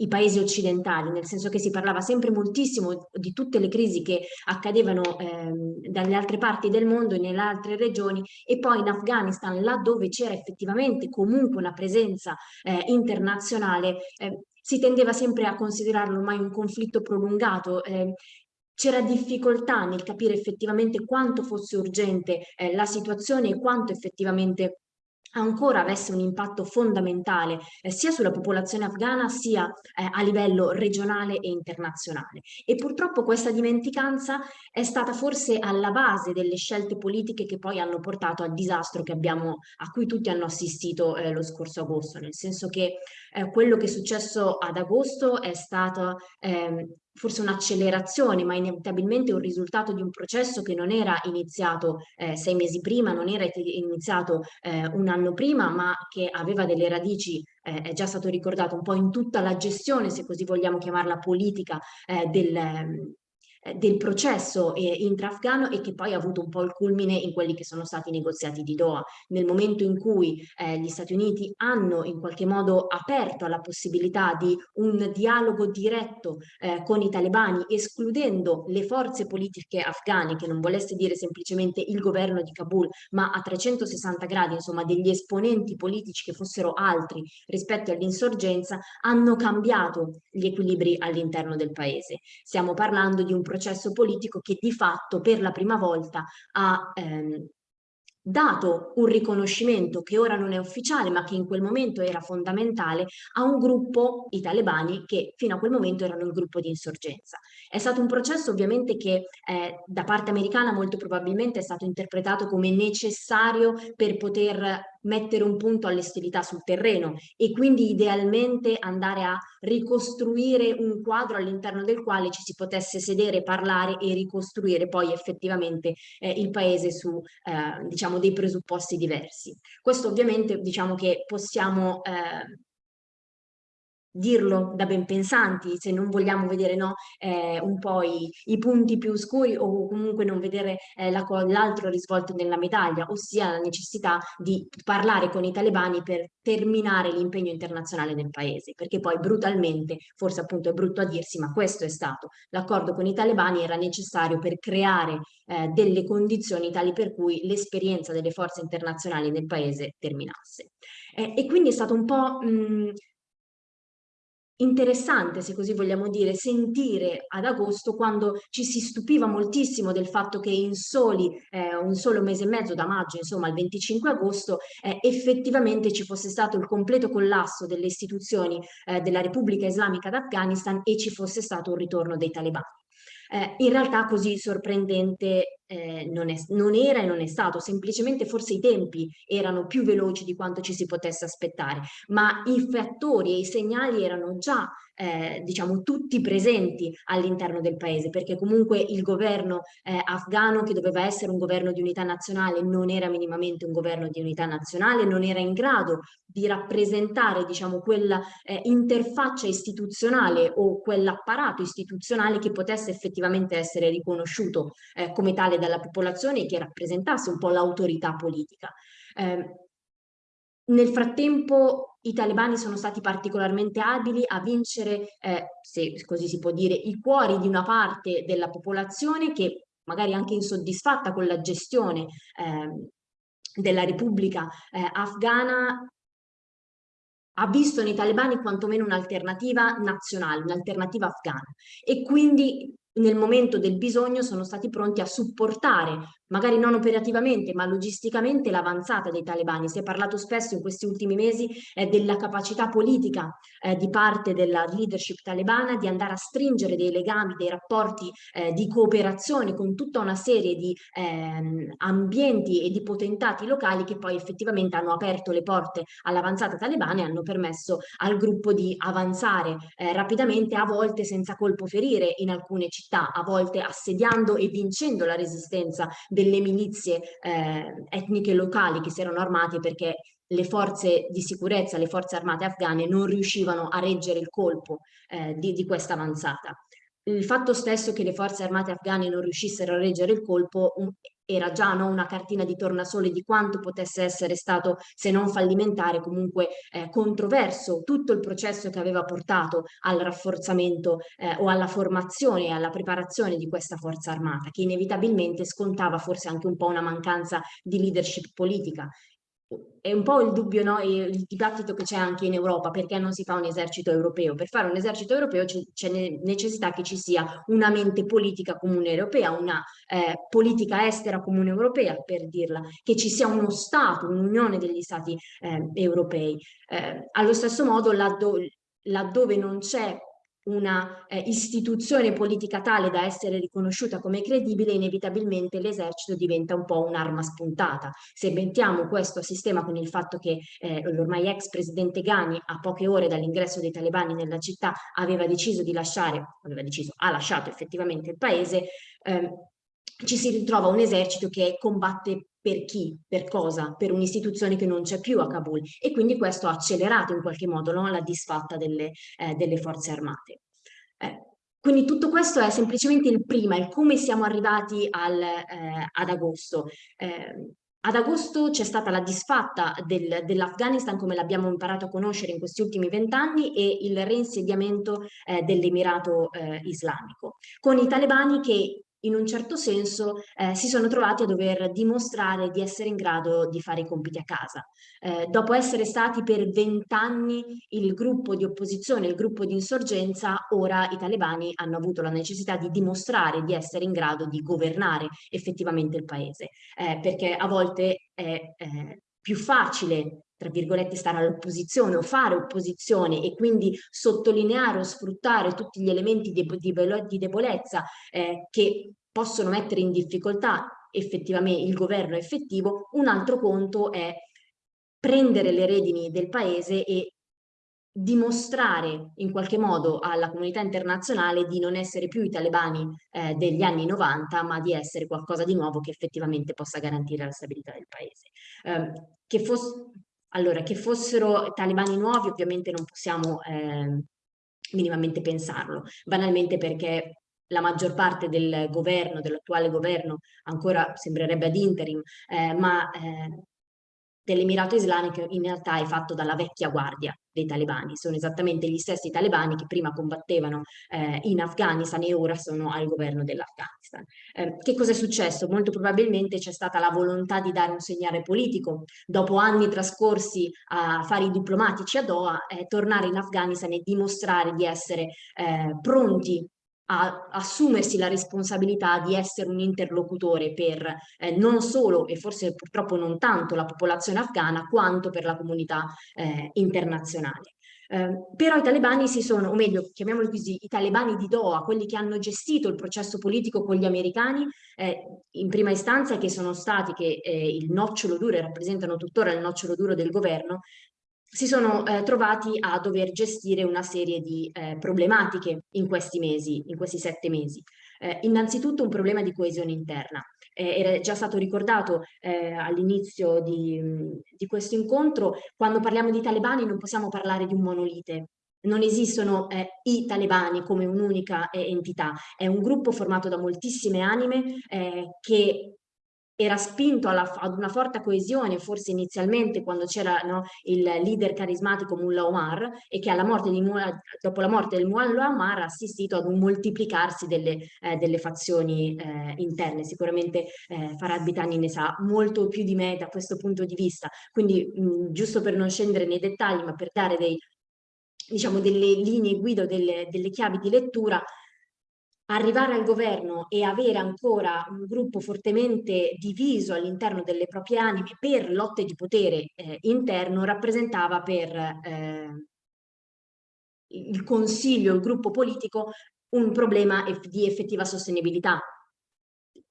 i paesi occidentali, nel senso che si parlava sempre moltissimo di tutte le crisi che accadevano ehm, dalle altre parti del mondo e nelle altre regioni e poi in Afghanistan, là dove c'era effettivamente comunque una presenza eh, internazionale, eh, si tendeva sempre a considerarlo ormai un conflitto prolungato, eh, c'era difficoltà nel capire effettivamente quanto fosse urgente eh, la situazione e quanto effettivamente ancora avesse un impatto fondamentale eh, sia sulla popolazione afghana sia eh, a livello regionale e internazionale. E purtroppo questa dimenticanza è stata forse alla base delle scelte politiche che poi hanno portato al disastro abbiamo, a cui tutti hanno assistito eh, lo scorso agosto, nel senso che eh, quello che è successo ad agosto è stato ehm, forse un'accelerazione, ma inevitabilmente un risultato di un processo che non era iniziato eh, sei mesi prima, non era iniziato eh, un anno prima, ma che aveva delle radici, eh, è già stato ricordato, un po' in tutta la gestione, se così vogliamo chiamarla politica, eh, del, del processo eh, intra-afghano e che poi ha avuto un po' il culmine in quelli che sono stati i negoziati di Doha. Nel momento in cui eh, gli Stati Uniti hanno in qualche modo aperto alla possibilità di un dialogo diretto eh, con i talebani, escludendo le forze politiche afghane, che non volesse dire semplicemente il governo di Kabul, ma a 360 gradi, insomma, degli esponenti politici che fossero altri rispetto all'insorgenza, hanno cambiato gli equilibri all'interno del paese. Stiamo parlando di un processo politico che di fatto per la prima volta ha ehm, dato un riconoscimento che ora non è ufficiale ma che in quel momento era fondamentale a un gruppo, i talebani, che fino a quel momento erano il gruppo di insorgenza. È stato un processo ovviamente che eh, da parte americana molto probabilmente è stato interpretato come necessario per poter mettere un punto alle ostilità sul terreno e quindi idealmente andare a ricostruire un quadro all'interno del quale ci si potesse sedere, parlare e ricostruire poi effettivamente eh, il paese su eh, diciamo dei presupposti diversi. Questo ovviamente diciamo che possiamo eh, dirlo da ben pensanti, se non vogliamo vedere no, eh, un po' i, i, punti più scuri o comunque non vedere eh, l'altro risvolto nella medaglia, ossia la necessità di parlare con i talebani per terminare l'impegno internazionale nel paese, perché poi brutalmente, forse appunto è brutto a dirsi, ma questo è stato, l'accordo con i talebani era necessario per creare eh, delle condizioni tali per cui l'esperienza delle forze internazionali nel paese terminasse. Eh, e quindi è stato un po' mh, interessante, se così vogliamo dire, sentire ad agosto quando ci si stupiva moltissimo del fatto che in soli eh, un solo mese e mezzo, da maggio insomma al 25 agosto, eh, effettivamente ci fosse stato il completo collasso delle istituzioni eh, della Repubblica Islamica d'Afghanistan e ci fosse stato un ritorno dei talebani. Eh, in realtà così sorprendente eh, non, è, non, era e non è stato, semplicemente forse i tempi erano più veloci di quanto ci si potesse aspettare, ma i fattori e i segnali erano già eh, diciamo tutti presenti all'interno del paese perché comunque il governo eh, afghano che doveva essere un governo di unità nazionale non era minimamente un governo di unità nazionale, non era in grado di rappresentare diciamo quella eh, interfaccia istituzionale o quell'apparato istituzionale che potesse effettivamente essere riconosciuto eh, come tale dalla popolazione che rappresentasse un po' l'autorità politica. Eh, nel frattempo i talebani sono stati particolarmente abili a vincere, eh, se così si può dire, i cuori di una parte della popolazione che magari anche insoddisfatta con la gestione eh, della Repubblica eh, afghana ha visto nei talebani quantomeno un'alternativa nazionale, un'alternativa afghana e quindi nel momento del bisogno sono stati pronti a supportare magari non operativamente ma logisticamente l'avanzata dei talebani. Si è parlato spesso in questi ultimi mesi eh, della capacità politica eh, di parte della leadership talebana di andare a stringere dei legami, dei rapporti eh, di cooperazione con tutta una serie di ehm, ambienti e di potentati locali che poi effettivamente hanno aperto le porte all'avanzata talebana e hanno permesso al gruppo di avanzare eh, rapidamente, a volte senza colpo ferire in alcune città, a volte assediando e vincendo la resistenza delle milizie eh, etniche locali che si erano armate perché le forze di sicurezza, le forze armate afghane non riuscivano a reggere il colpo eh, di, di questa avanzata. Il fatto stesso che le forze armate afghane non riuscissero a reggere il colpo era già no, una cartina di tornasole di quanto potesse essere stato, se non fallimentare, comunque eh, controverso tutto il processo che aveva portato al rafforzamento eh, o alla formazione e alla preparazione di questa forza armata, che inevitabilmente scontava forse anche un po' una mancanza di leadership politica è un po' il dubbio, no? il dibattito che c'è anche in Europa, perché non si fa un esercito europeo? Per fare un esercito europeo c'è necessità che ci sia una mente politica comune europea, una eh, politica estera comune europea, per dirla, che ci sia uno Stato, un'unione degli Stati eh, europei. Eh, allo stesso modo, laddove, laddove non c'è una eh, istituzione politica tale da essere riconosciuta come credibile, inevitabilmente l'esercito diventa un po' un'arma spuntata. Se mettiamo questo sistema con il fatto che eh, l'ormai ex presidente Ghani a poche ore dall'ingresso dei talebani nella città aveva deciso di lasciare, aveva deciso, ha lasciato effettivamente il paese, eh, ci si ritrova un esercito che combatte per chi, per cosa, per un'istituzione che non c'è più a Kabul e quindi questo ha accelerato in qualche modo no, la disfatta delle, eh, delle forze armate. Eh, quindi tutto questo è semplicemente il prima, il come siamo arrivati al, eh, ad agosto. Eh, ad agosto c'è stata la disfatta del, dell'Afghanistan come l'abbiamo imparato a conoscere in questi ultimi vent'anni e il reinsediamento eh, dell'Emirato eh, islamico, con i talebani che in un certo senso eh, si sono trovati a dover dimostrare di essere in grado di fare i compiti a casa. Eh, dopo essere stati per vent'anni il gruppo di opposizione, il gruppo di insorgenza, ora i talebani hanno avuto la necessità di dimostrare di essere in grado di governare effettivamente il paese, eh, perché a volte è eh, più facile tra virgolette, stare all'opposizione o fare opposizione e quindi sottolineare o sfruttare tutti gli elementi di, di, di debolezza eh, che possono mettere in difficoltà effettivamente il governo effettivo, un altro conto è prendere le redini del paese e dimostrare in qualche modo alla comunità internazionale di non essere più i talebani eh, degli anni 90, ma di essere qualcosa di nuovo che effettivamente possa garantire la stabilità del paese. Eh, che fosse allora, che fossero talebani nuovi ovviamente non possiamo eh, minimamente pensarlo, banalmente perché la maggior parte del governo, dell'attuale governo, ancora sembrerebbe ad interim, eh, ma eh, dell'Emirato Islamico in realtà è fatto dalla vecchia guardia dei talebani, sono esattamente gli stessi talebani che prima combattevano eh, in Afghanistan e ora sono al governo dell'Afghanistan. Eh, che cosa è successo? Molto probabilmente c'è stata la volontà di dare un segnale politico, dopo anni trascorsi a fare i diplomatici a Doha, eh, tornare in Afghanistan e dimostrare di essere eh, pronti a assumersi la responsabilità di essere un interlocutore per eh, non solo e forse purtroppo non tanto la popolazione afghana quanto per la comunità eh, internazionale. Eh, però i talebani si sono, o meglio, chiamiamoli così, i talebani di Doha, quelli che hanno gestito il processo politico con gli americani, eh, in prima istanza che sono stati, che eh, il nocciolo duro e rappresentano tuttora il nocciolo duro del governo, si sono eh, trovati a dover gestire una serie di eh, problematiche in questi mesi, in questi sette mesi. Eh, innanzitutto un problema di coesione interna. Eh, era già stato ricordato eh, all'inizio di, di questo incontro, quando parliamo di talebani non possiamo parlare di un monolite, non esistono eh, i talebani come un'unica eh, entità, è un gruppo formato da moltissime anime eh, che era spinto alla, ad una forte coesione, forse inizialmente quando c'era no, il leader carismatico Mullah Omar e che Mullah, dopo la morte del Mullah Omar ha assistito ad un moltiplicarsi delle, eh, delle fazioni eh, interne. Sicuramente eh, Farad Bitani ne sa molto più di me da questo punto di vista. Quindi mh, giusto per non scendere nei dettagli, ma per dare dei, diciamo, delle linee guida, delle, delle chiavi di lettura, arrivare al governo e avere ancora un gruppo fortemente diviso all'interno delle proprie anime per lotte di potere eh, interno rappresentava per eh, il consiglio, il gruppo politico, un problema di effettiva sostenibilità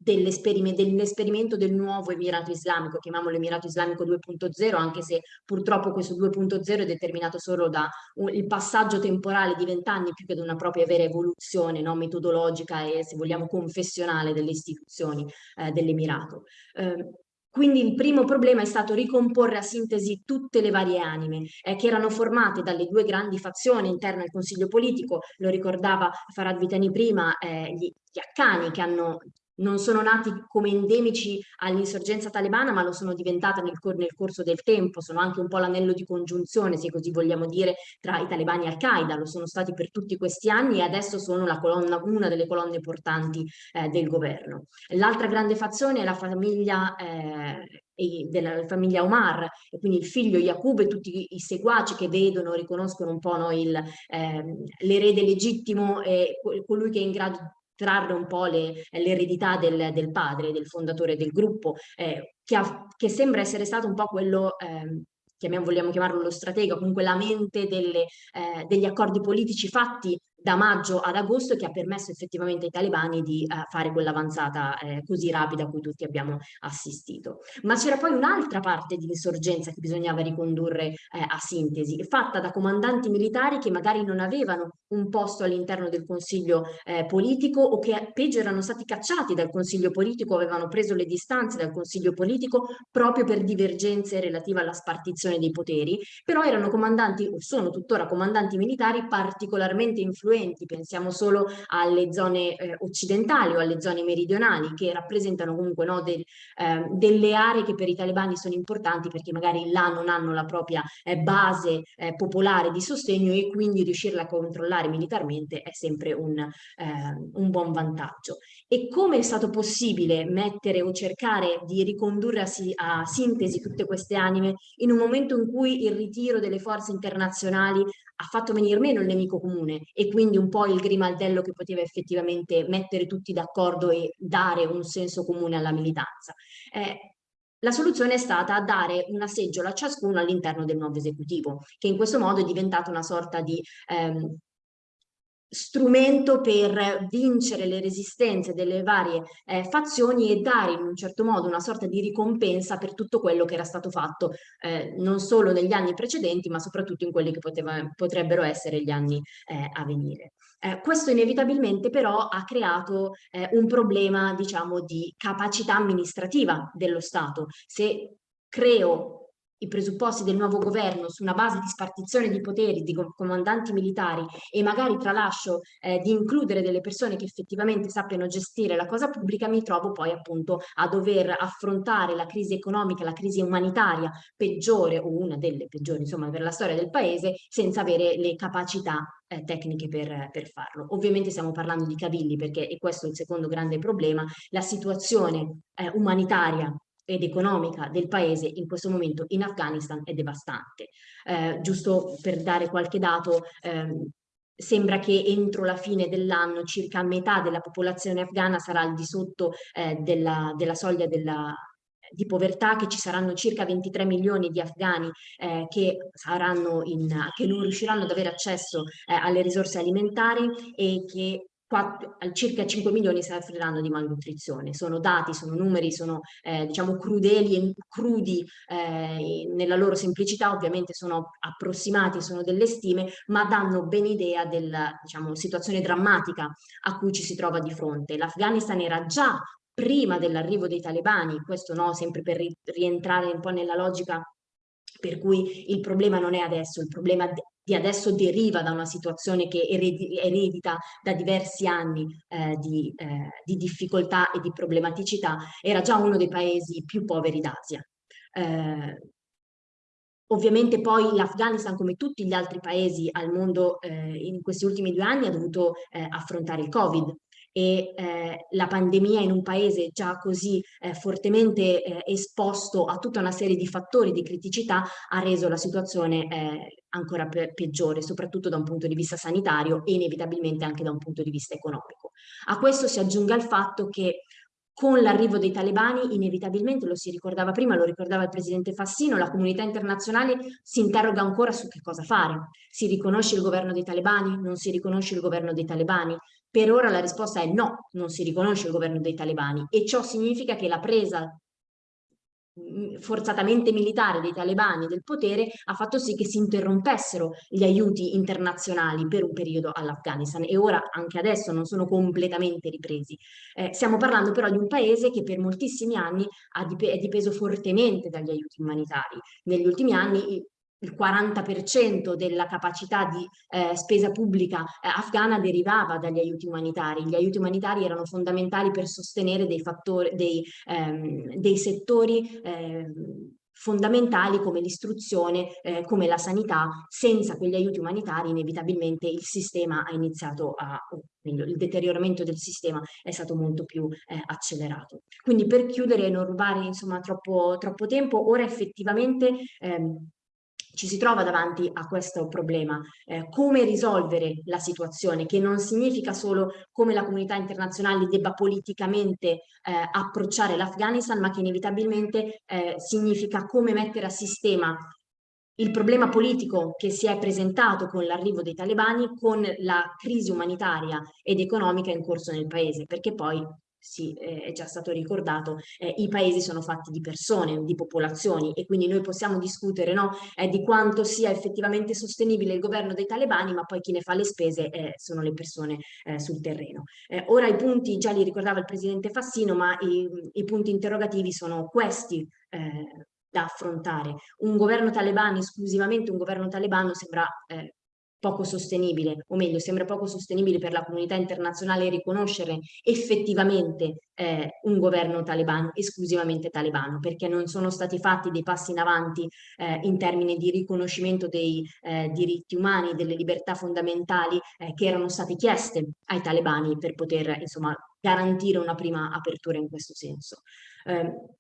dell'esperimento del nuovo Emirato Islamico, chiamiamolo Emirato Islamico 2.0, anche se purtroppo questo 2.0 è determinato solo dal passaggio temporale di vent'anni più che da una propria vera evoluzione no? metodologica e se vogliamo confessionale delle istituzioni eh, dell'Emirato. Eh, quindi il primo problema è stato ricomporre a sintesi tutte le varie anime eh, che erano formate dalle due grandi fazioni interne al Consiglio politico, lo ricordava Farad Vitani prima, eh, gli, gli Accani che hanno non sono nati come endemici all'insorgenza talebana, ma lo sono diventati nel, nel, corso del tempo, sono anche un po' l'anello di congiunzione, se così vogliamo dire, tra i talebani e Al-Qaeda, lo sono stati per tutti questi anni e adesso sono colonna, una delle colonne portanti eh, del governo. L'altra grande fazione è la famiglia eh, della famiglia Omar, e quindi il figlio Yaqub e tutti i seguaci che vedono, riconoscono un po' no, eh, l'erede legittimo e colui che è in grado trarre un po' l'eredità del, del, padre, del fondatore del gruppo, eh, che, ha, che, sembra essere stato un po' quello eh, chiamiamo, vogliamo chiamarlo lo stratega, comunque la mente delle, eh, degli accordi politici fatti da maggio ad agosto che ha permesso effettivamente ai talebani di uh, fare quell'avanzata eh, così rapida a cui tutti abbiamo assistito. Ma c'era poi un'altra parte di insorgenza che bisognava ricondurre eh, a sintesi, fatta da comandanti militari che magari non avevano un posto all'interno del consiglio eh, politico o che peggio erano stati cacciati dal consiglio politico, avevano preso le distanze dal consiglio politico proprio per divergenze relative alla spartizione dei poteri, però erano comandanti o sono tuttora comandanti militari particolarmente influenti pensiamo solo alle zone eh, occidentali o alle zone meridionali che rappresentano comunque no, del, eh, delle aree che per i talebani sono importanti perché magari là non hanno la propria eh, base eh, popolare di sostegno e quindi riuscirla a controllare militarmente è sempre un, ehm, un buon vantaggio. E come è stato possibile mettere o cercare di ricondurre a, si, a sintesi tutte queste anime in un momento in cui il ritiro delle forze internazionali ha fatto venire meno il nemico comune e quindi un po' il grimaldello che poteva effettivamente mettere tutti d'accordo e dare un senso comune alla militanza. Eh, la soluzione è stata dare una seggiola a ciascuno all'interno del nuovo esecutivo, che in questo modo è diventata una sorta di ehm, strumento per vincere le resistenze delle varie eh, fazioni e dare in un certo modo una sorta di ricompensa per tutto quello che era stato fatto eh, non solo negli anni precedenti ma soprattutto in quelli che poteva, potrebbero essere gli anni eh, a venire. Eh, questo inevitabilmente però ha creato eh, un problema diciamo di capacità amministrativa dello Stato. Se creo i presupposti del nuovo governo su una base di spartizione di poteri di comandanti militari e magari tralascio eh, di includere delle persone che effettivamente sappiano gestire la cosa pubblica, mi trovo poi appunto a dover affrontare la crisi economica, la crisi umanitaria peggiore o una delle peggiori insomma per la storia del paese senza avere le capacità eh, tecniche per, per, farlo. Ovviamente stiamo parlando di cavilli perché, e questo è il secondo grande problema, la situazione eh, umanitaria ed economica del paese in questo momento in Afghanistan è devastante. Eh, giusto per dare qualche dato, ehm, sembra che entro la fine dell'anno circa metà della popolazione afghana sarà al di sotto eh, della, della, soglia della, di povertà, che ci saranno circa 23 milioni di afghani eh, che, in, che, non riusciranno ad avere accesso eh, alle risorse alimentari e che 4, circa 5 milioni soffriranno di malnutrizione. Sono dati, sono numeri, sono eh, diciamo crudeli e crudi eh, nella loro semplicità, ovviamente sono approssimati, sono delle stime, ma danno ben idea della diciamo, situazione drammatica a cui ci si trova di fronte. L'Afghanistan era già prima dell'arrivo dei talebani, questo no, sempre per rientrare un po' nella logica per cui il problema non è adesso, il problema di adesso deriva da una situazione che eredita da diversi anni eh, di, eh, di, difficoltà e di problematicità, era già uno dei paesi più poveri d'Asia. Eh, ovviamente poi l'Afghanistan, come tutti gli altri paesi al mondo eh, in questi ultimi due anni, ha dovuto eh, affrontare il Covid, e eh, la pandemia in un paese già così eh, fortemente eh, esposto a tutta una serie di fattori di criticità ha reso la situazione eh, ancora pe peggiore, soprattutto da un punto di vista sanitario e inevitabilmente anche da un punto di vista economico. A questo si aggiunga il fatto che con l'arrivo dei talebani inevitabilmente, lo si ricordava prima, lo ricordava il presidente Fassino, la comunità internazionale si interroga ancora su che cosa fare. Si riconosce il governo dei talebani? Non si riconosce il governo dei talebani? Per ora la risposta è no, non si riconosce il governo dei talebani e ciò significa che la presa mm, forzatamente militare dei talebani del potere ha fatto sì che si interrompessero gli aiuti internazionali per un periodo all'Afghanistan e ora anche adesso non sono completamente ripresi. Eh, stiamo parlando però di un paese che per moltissimi anni dip è dipeso fortemente dagli aiuti umanitari. Negli ultimi anni il 40% della capacità di eh, spesa pubblica eh, afghana derivava dagli aiuti umanitari. Gli aiuti umanitari erano fondamentali per sostenere dei, fattori, dei, ehm, dei settori ehm, fondamentali come l'istruzione, eh, come la sanità, senza quegli aiuti umanitari inevitabilmente il sistema ha iniziato a, il deterioramento del sistema è stato molto più eh, accelerato. Quindi per chiudere e non rubare insomma troppo, troppo tempo, ora effettivamente ehm, ci si trova davanti a questo problema. Eh, come risolvere la situazione, che non significa solo come la comunità internazionale debba politicamente eh, approcciare l'Afghanistan, ma che inevitabilmente eh, significa come mettere a sistema il problema politico che si è presentato con l'arrivo dei talebani con la crisi umanitaria ed economica in corso nel paese, perché poi sì, eh, è già stato ricordato, eh, i paesi sono fatti di persone, di popolazioni e quindi noi possiamo discutere no, eh, di quanto sia effettivamente sostenibile il governo dei talebani, ma poi chi ne fa le spese eh, sono le persone eh, sul terreno. Eh, ora i punti, già li ricordava il Presidente Fassino, ma i, i punti interrogativi sono questi da affrontare. Un governo talebano, esclusivamente un governo talebano, sembra poco sostenibile, o meglio, sembra poco sostenibile per la comunità internazionale riconoscere effettivamente eh, un governo talebano, esclusivamente talebano, perché non sono stati fatti dei passi in avanti eh, in termini di riconoscimento dei eh, diritti umani, delle libertà fondamentali eh, che erano state chieste ai talebani per poter insomma garantire una prima apertura in questo senso. Eh,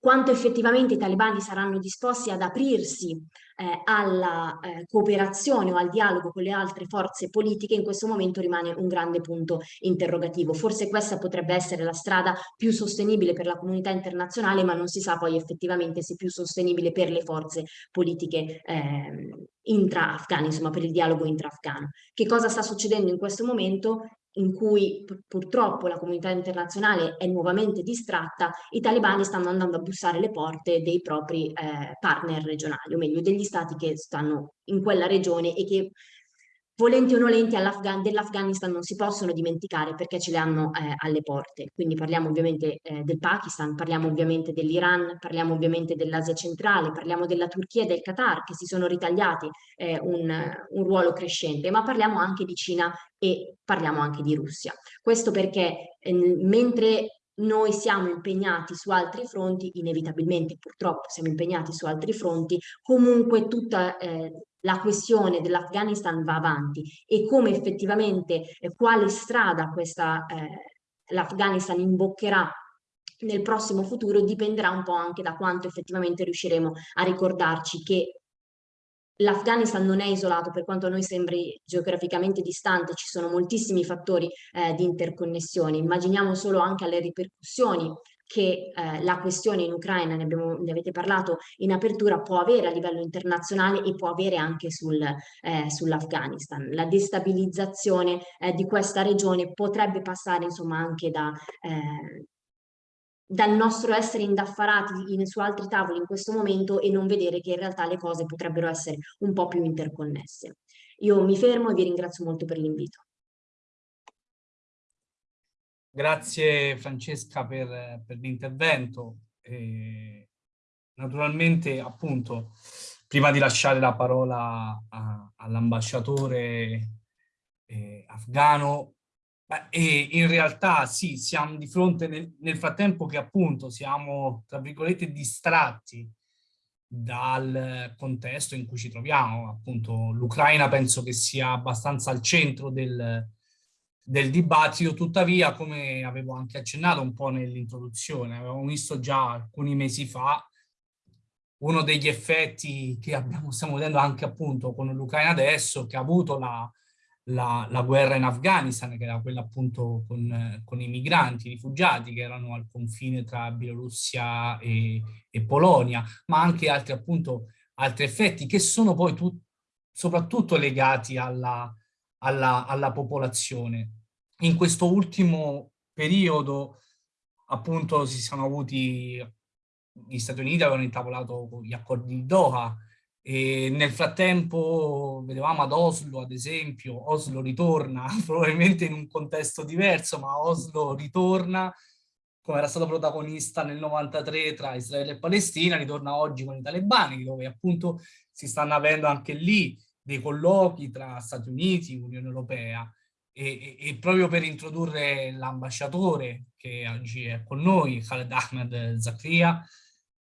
quanto effettivamente i talebani saranno disposti ad aprirsi eh, alla eh, cooperazione o al dialogo con le altre forze politiche in questo momento rimane un grande punto interrogativo. Forse questa potrebbe essere la strada più sostenibile per la comunità internazionale, ma non si sa poi effettivamente se più sostenibile per le forze politiche eh, intra-afghane, insomma per il dialogo intra-afghano. Che cosa sta succedendo in questo momento? In cui purtroppo la comunità internazionale è nuovamente distratta, i talebani stanno andando a bussare le porte dei propri eh, partner regionali, o meglio degli stati che stanno in quella regione e che volenti o nolenti dell'Afghanistan non si possono dimenticare perché ce le hanno eh, alle porte. Quindi parliamo ovviamente eh, del Pakistan, parliamo ovviamente dell'Iran, parliamo ovviamente dell'Asia centrale, parliamo della Turchia e del Qatar che si sono ritagliati eh, un, un, ruolo crescente, ma parliamo anche di Cina e parliamo anche di Russia. Questo perché eh, mentre noi siamo impegnati su altri fronti, inevitabilmente purtroppo siamo impegnati su altri fronti, comunque tutta eh, la questione dell'Afghanistan va avanti e come effettivamente eh, quale strada eh, l'Afghanistan imboccherà nel prossimo futuro dipenderà un po' anche da quanto effettivamente riusciremo a ricordarci che l'Afghanistan non è isolato per quanto a noi sembri geograficamente distante, ci sono moltissimi fattori eh, di interconnessione. Immaginiamo solo anche alle ripercussioni che eh, la questione in Ucraina, ne, abbiamo, ne, avete parlato in apertura, può avere a livello internazionale e può avere anche sul, eh, sull'Afghanistan. La destabilizzazione eh, di questa regione potrebbe passare insomma anche da, eh, dal nostro essere indaffarati in, su altri tavoli in questo momento e non vedere che in realtà le cose potrebbero essere un po' più interconnesse. Io mi fermo e vi ringrazio molto per l'invito. Grazie Francesca per, per l'intervento. Naturalmente, appunto, prima di lasciare la parola all'ambasciatore eh, afghano, e in realtà sì, siamo di fronte nel, nel, frattempo che appunto siamo, tra virgolette, distratti dal contesto in cui ci troviamo. Appunto l'Ucraina penso che sia abbastanza al centro del, del dibattito, tuttavia come avevo anche accennato un po' nell'introduzione, avevamo visto già alcuni mesi fa uno degli effetti che abbiamo, stiamo vedendo anche appunto con l'Ucraina adesso, che ha avuto la, la, la, guerra in Afghanistan, che era quella appunto con, con, i migranti, i rifugiati che erano al confine tra Bielorussia e, e Polonia, ma anche altri appunto altri effetti che sono poi tu, soprattutto legati alla, alla, alla popolazione. In questo ultimo periodo appunto si sono avuti, gli Stati Uniti avevano intavolato gli accordi di Doha e nel frattempo vedevamo ad Oslo ad esempio, Oslo ritorna probabilmente in un contesto diverso ma Oslo ritorna come era stato protagonista nel 93 tra Israele e Palestina, ritorna oggi con i talebani dove appunto si stanno avendo anche lì dei colloqui tra Stati Uniti e Unione Europea e, e, proprio per introdurre l'ambasciatore che oggi è con noi, Khaled Ahmed Zakria,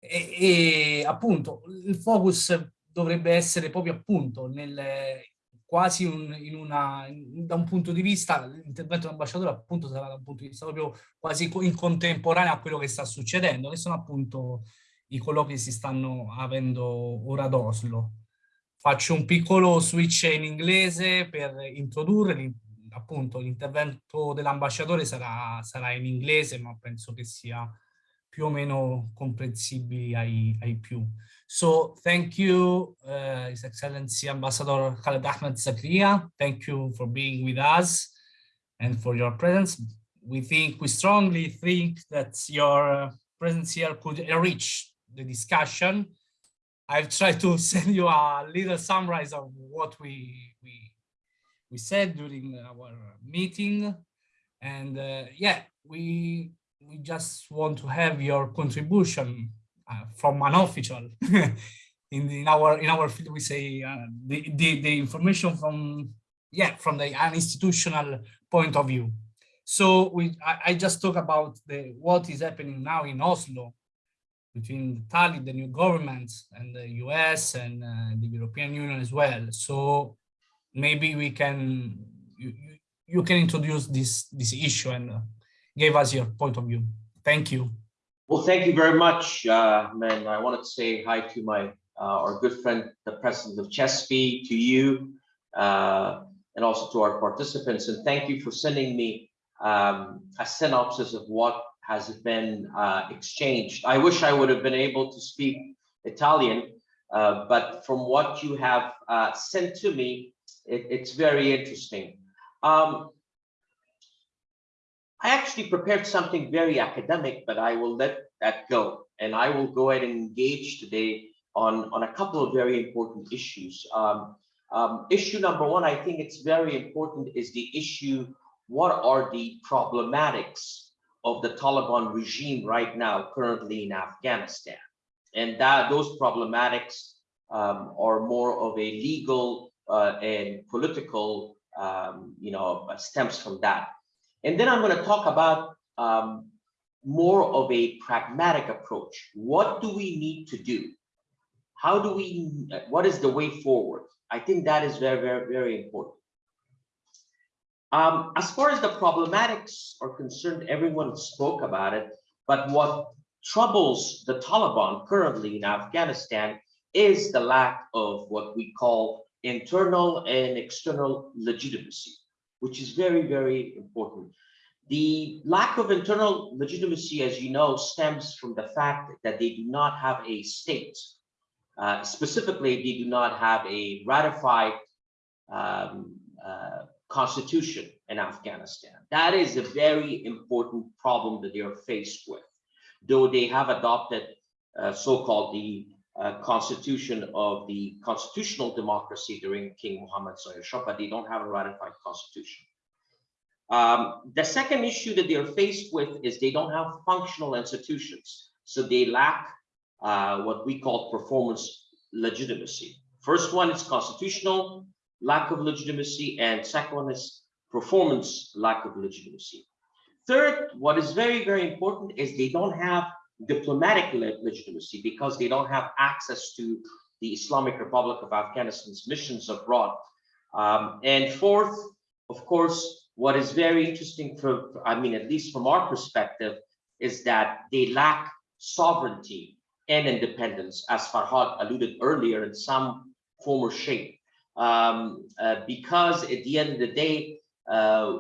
E, e appunto il focus dovrebbe essere proprio appunto nel, quasi un, in una, da un punto di vista, l'intervento dell'ambasciatore appunto sarà da un punto di vista proprio quasi in contemporanea a quello che sta succedendo, che sono appunto i colloqui che si stanno avendo ora ad Oslo. Faccio un piccolo switch in inglese per introdurre appunto l'intervento dell'ambasciatore sarà, sarà in inglese, ma penso che sia più o meno comprensibili ai, ai più. So thank you, uh, His Excellency Ambassador Khaled Ahmed Zakria. Thank you for being with us and for your presence. We think, we strongly think that your presence here could enrich the discussion. I've tried to send you a little summary of what we, we, we said during our meeting. And uh, yeah, we we just want to have your contribution uh, from an official. in, in our in our field, we say uh, the, the the information from yeah from the an institutional point of view. So we I, I just talk about the what is happening now in Oslo between Tallinn, the new government, and the US and uh, the European Union as well. So maybe we can you, you can introduce this this issue and uh, gave us your point of view. Thank you. Well, thank you very much, uh, man. I wanted to say hi to my uh, our good friend, the president of CHESPI, to you, uh, and also to our participants. And thank you for sending me um, a synopsis of what has been uh, exchanged. I wish I would have been able to speak Italian, uh, but from what you have uh, sent to me, it, it's very interesting. Um, I actually prepared something very academic, but I will let that go. And I will go ahead and engage today on, on a couple of very important issues. Um, um, issue number one, I think it's very important is the issue, what are the problematics of the Taliban regime right now, currently in Afghanistan? And that those problematics um, are more of a legal uh, and political, um, you know, stems from that. And then I'm going to talk about um, more of a pragmatic approach. What do we need to do? How do we, what is the way forward? I think that is very, very, very important. Um, as far as the problematics are concerned, everyone spoke about it, but what troubles the Taliban currently in Afghanistan is the lack of what we call internal and external legitimacy which is very, very important. The lack of internal legitimacy, as you know, stems from the fact that they do not have a state. Uh, specifically, they do not have a ratified um, constitution in Afghanistan. That is a very important problem that they are faced with. Though they have adopted uh, so-called the uh, constitution of the constitutional democracy during King Muhammad Shah, but they don't have a ratified constitution. Um, the second issue that they're faced with is they don't have functional institutions. So they lack uh, what we call performance legitimacy. First one is constitutional lack of legitimacy, and second one is performance lack of legitimacy. Third, what is very, very important is they don't have diplomatic legitimacy because they don't have access to the Islamic Republic of Afghanistan's missions abroad. Um, and fourth, of course, what is very interesting for, I mean, at least from our perspective, is that they lack sovereignty and independence, as Farhad alluded earlier in some form or shape. Um, uh, because at the end of the day, uh,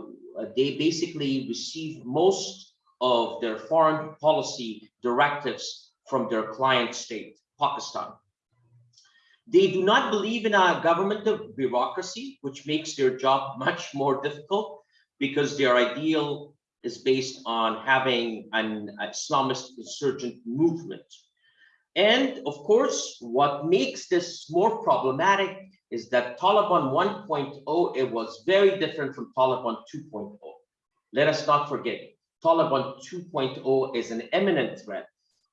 they basically receive most of their foreign policy directives from their client state, Pakistan. They do not believe in a government of bureaucracy, which makes their job much more difficult because their ideal is based on having an Islamist insurgent movement. And of course, what makes this more problematic is that Taliban 1.0, it was very different from Taliban 2.0. Let us not forget, Taliban 2.0 is an imminent threat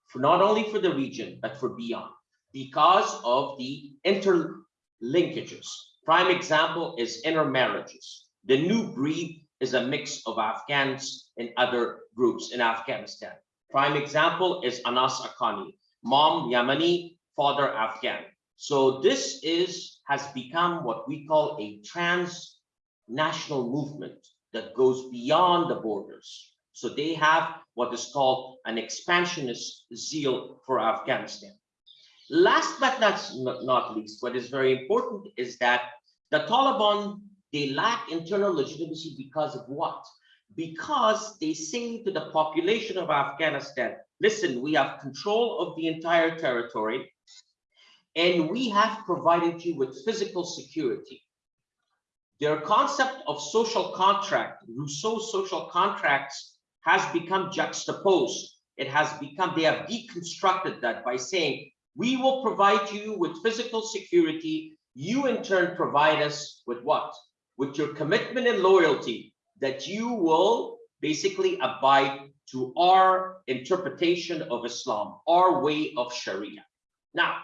for not only for the region, but for beyond because of the interlinkages. Prime example is intermarriages. The new breed is a mix of Afghans and other groups in Afghanistan. Prime example is Anas Akani. mom Yemeni, father Afghan. So this is has become what we call a transnational movement that goes beyond the borders. So they have what is called an expansionist zeal for Afghanistan. Last but not, not least, what is very important is that the Taliban, they lack internal legitimacy because of what? Because they say to the population of Afghanistan, listen, we have control of the entire territory and we have provided you with physical security. Their concept of social contract, Rousseau's social contracts has become juxtaposed. It has become, they have deconstructed that by saying, we will provide you with physical security. You in turn provide us with what? With your commitment and loyalty that you will basically abide to our interpretation of Islam, our way of Sharia. Now,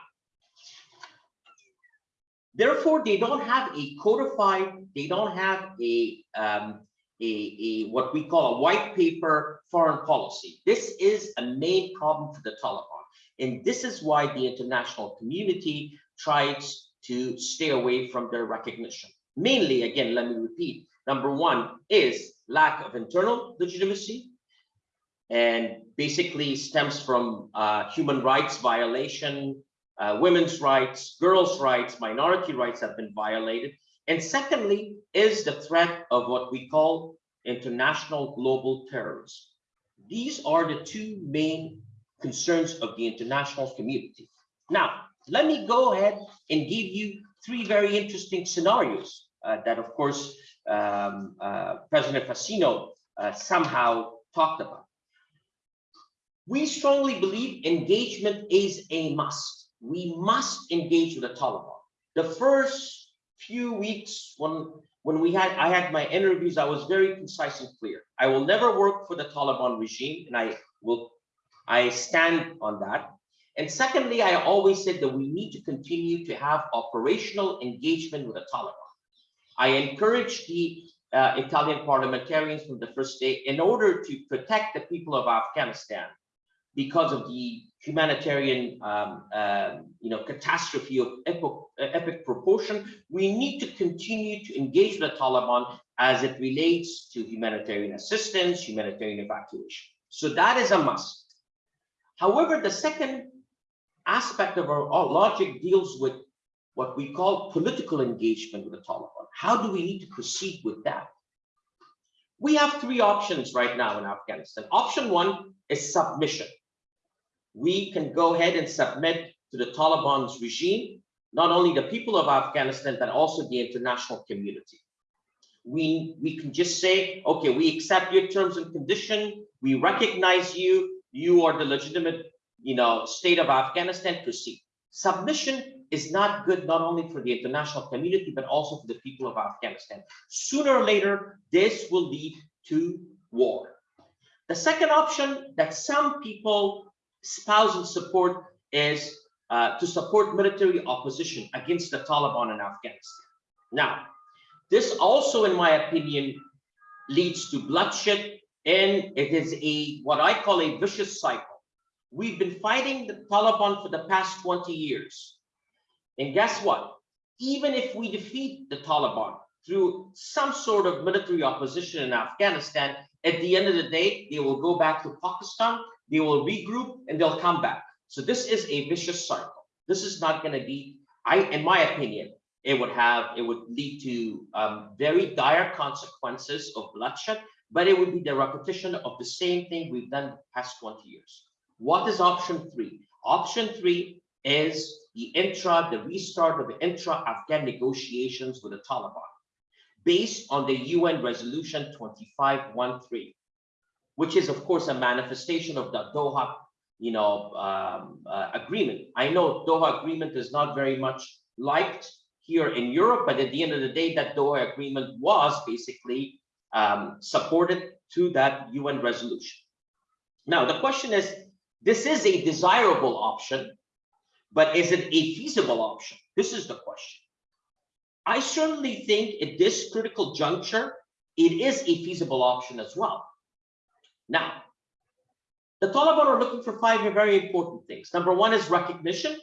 therefore, they don't have a codified, they don't have a, um, a, a what we call a white paper foreign policy. This is a main problem for the Taliban. And this is why the international community tries to stay away from their recognition. Mainly, again, let me repeat, number one is lack of internal legitimacy and basically stems from uh, human rights violation, uh, women's rights, girls' rights, minority rights have been violated. And secondly, is the threat of what we call international global terrorism. These are the two main concerns of the international community. Now, let me go ahead and give you three very interesting scenarios uh, that, of course, um, uh, President Fassino uh, somehow talked about. We strongly believe engagement is a must. We must engage with the Taliban. The first few weeks when when we had I had my interviews, I was very concise and clear. I will never work for the Taliban regime, and I will I stand on that. And secondly, I always said that we need to continue to have operational engagement with the Taliban. I encourage the uh, Italian parliamentarians from the first day in order to protect the people of Afghanistan because of the humanitarian um, uh, you know, catastrophe of epic, epic proportion, we need to continue to engage the Taliban as it relates to humanitarian assistance, humanitarian evacuation. So that is a must. However, the second aspect of our, our logic deals with what we call political engagement with the Taliban. How do we need to proceed with that? We have three options right now in Afghanistan. Option one is submission. We can go ahead and submit to the Taliban's regime, not only the people of Afghanistan, but also the international community. We, we can just say, okay, we accept your terms and condition, we recognize you, you are the legitimate, you know, state of Afghanistan, proceed. Submission is not good not only for the international community, but also for the people of Afghanistan. Sooner or later, this will lead to war. The second option that some people espouse and support is uh, to support military opposition against the Taliban in Afghanistan. Now, this also, in my opinion, leads to bloodshed and it is a what I call a vicious cycle. We've been fighting the Taliban for the past 20 years. And guess what? Even if we defeat the Taliban through some sort of military opposition in Afghanistan, at the end of the day, they will go back to Pakistan, they will regroup, and they'll come back. So this is a vicious cycle. This is not going to be, I, in my opinion, it would have, it would lead to um, very dire consequences of bloodshed but it would be the repetition of the same thing we've done the past 20 years. What is option three? Option three is the intra, the restart of the intra-Afghan negotiations with the Taliban, based on the UN resolution 2513, which is of course a manifestation of the Doha you know, um, uh, agreement. I know Doha agreement is not very much liked here in Europe, but at the end of the day, that Doha agreement was basically um, supported to that UN resolution. Now, the question is, this is a desirable option, but is it a feasible option? This is the question. I certainly think at this critical juncture, it is a feasible option as well. Now, The Taliban are looking for five very important things. Number one is recognition,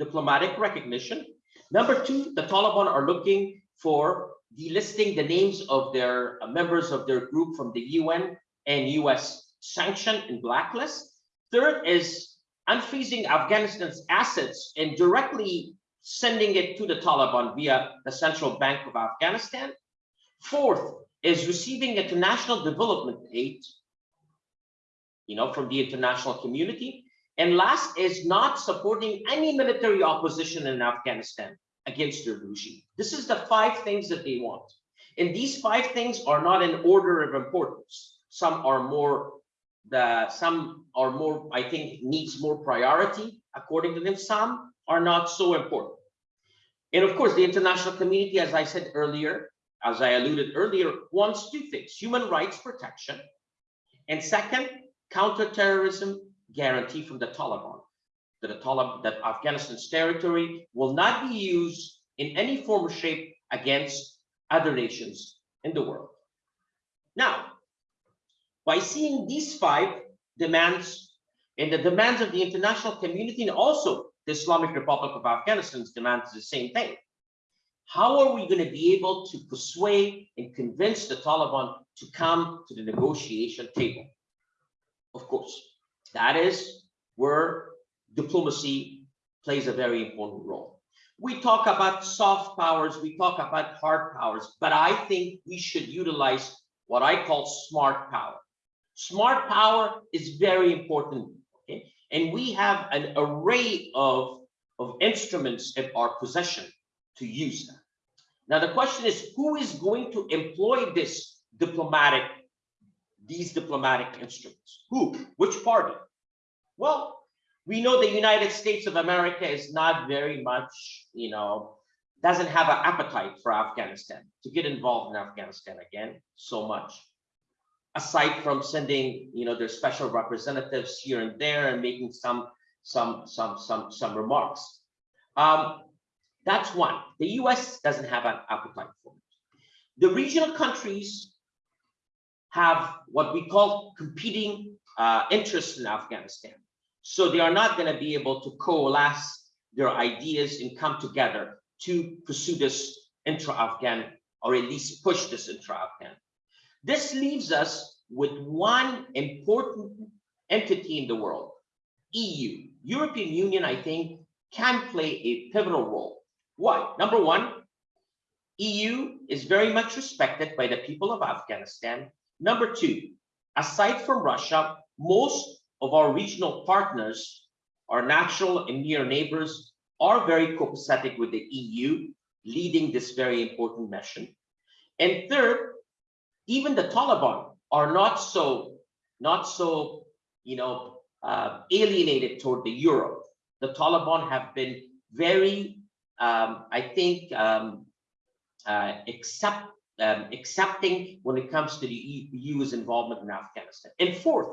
diplomatic recognition. Number two, the Taliban are looking for delisting the names of their uh, members of their group from the UN and US sanction and blacklist. Third is unfreezing Afghanistan's assets and directly sending it to the Taliban via the Central Bank of Afghanistan. Fourth is receiving international development aid, you know, from the international community. And last is not supporting any military opposition in Afghanistan against their regime. This is the five things that they want. And these five things are not in order of importance. Some are more the some are more, I think, needs more priority according to them. Some are not so important. And of course, the international community, as I said earlier, as I alluded earlier, wants two things, human rights protection, and second, counterterrorism guarantee from the Taliban that the Taliban, that Afghanistan's territory will not be used in any form or shape against other nations in the world. Now, by seeing these five demands and the demands of the international community and also the Islamic Republic of Afghanistan's demands the same thing. How are we going to be able to persuade and convince the Taliban to come to the negotiation table? Of course, that is where diplomacy plays a very important role. We talk about soft powers, we talk about hard powers, but I think we should utilize what I call smart power. Smart power is very important, okay? And we have an array of, of instruments in our possession to use them. Now, the question is, who is going to employ this diplomatic, these diplomatic instruments? Who? Which party? Well, we know the United States of America is not very much, you know, doesn't have an appetite for Afghanistan to get involved in Afghanistan again so much. Aside from sending, you know, their special representatives here and there and making some some some some some remarks. Um, that's one. The US doesn't have an appetite for it. The regional countries have what we call competing uh, interests in Afghanistan. So they are not going to be able to coalesce their ideas and come together to pursue this intra-Afghan or at least push this intra-Afghan. This leaves us with one important entity in the world, EU. European Union, I think, can play a pivotal role. Why? Number one, EU is very much respected by the people of Afghanistan. Number two, aside from Russia, most of our regional partners, our natural and near neighbors, are very copacetic with the EU, leading this very important mission. And third, even the Taliban are not so, not so, you know, uh, alienated toward the Europe. The Taliban have been very um, I think, um, uh, accept, um, accepting when it comes to the EU's involvement in Afghanistan. And fourth,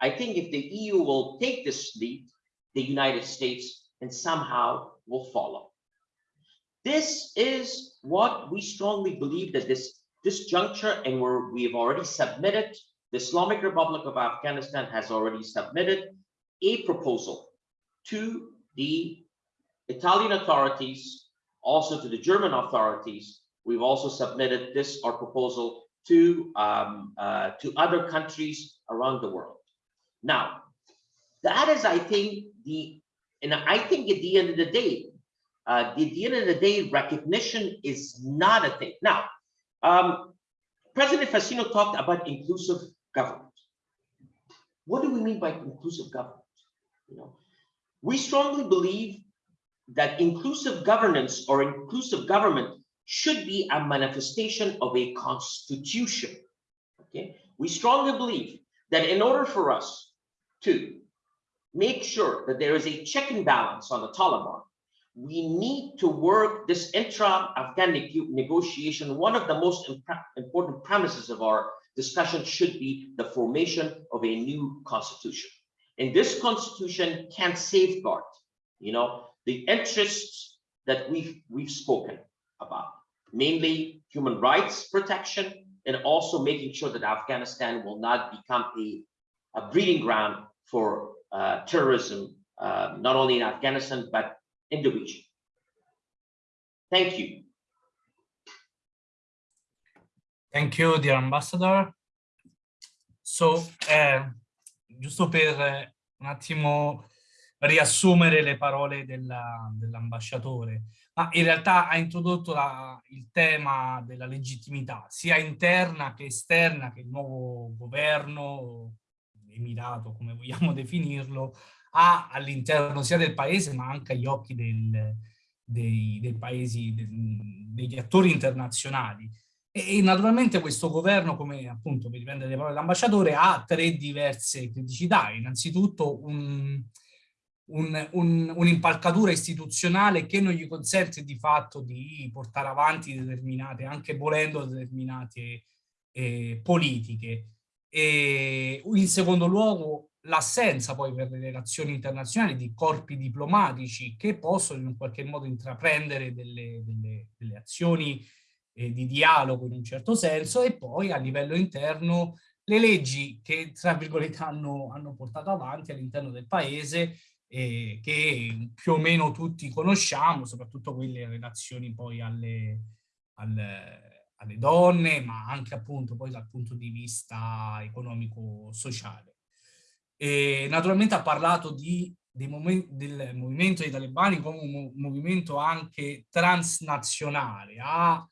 I think if the EU will take this lead, the United States and somehow will follow. This is what we strongly believe that this, this juncture and where we have already submitted, the Islamic Republic of Afghanistan has already submitted a proposal to the Italian authorities, also to the German authorities. We've also submitted this, our proposal, to, um, uh, to other countries around the world. Now, that is, I think, the, and I think at the end of the day, uh, at the end of the day, recognition is not a thing. Now, um, President Fassino talked about inclusive government. What do we mean by inclusive government? You know, we strongly believe that inclusive governance or inclusive government should be a manifestation of a constitution. Okay, we strongly believe that in order for us to make sure that there is a check and balance on the Taliban, we need to work this intra-Afghan negotiation. One of the most important premises of our discussion should be the formation of a new constitution. And this constitution can safeguard, you know, the interests that we've, we've spoken about, mainly human rights protection, and also making sure that Afghanistan will not become a a breeding ground for uh, terrorism, uh, not only in Afghanistan, but in the region. Thank you. Thank you, dear ambassador. So, eh, giusto per eh, un attimo riassumere le parole dell'ambasciatore, dell ma in realtà ha introdotto la, il tema della legittimità, sia interna che esterna, che il nuovo governo, emirato, come vogliamo definirlo, ha all'interno sia del paese ma anche agli occhi del, dei, dei, paesi, de, degli attori internazionali. E, e, naturalmente questo governo, come appunto per riprendere le parole dell'ambasciatore, ha tre diverse criticità. Innanzitutto un un'impalcatura un, un istituzionale che non gli consente di fatto di portare avanti determinate, anche volendo determinate eh, politiche. E in secondo luogo l'assenza poi per le relazioni internazionali di corpi diplomatici che possono in qualche modo intraprendere delle, delle, delle azioni eh, di dialogo in un certo senso e poi a livello interno le leggi che tra virgolette hanno, hanno portato avanti all'interno del paese eh, che più o meno tutti conosciamo, soprattutto quelle relazioni poi alle, alle, alle donne, ma anche appunto poi dal punto di vista economico-sociale. Naturalmente ha parlato di, del movimento dei talebani come un movimento anche transnazionale, ha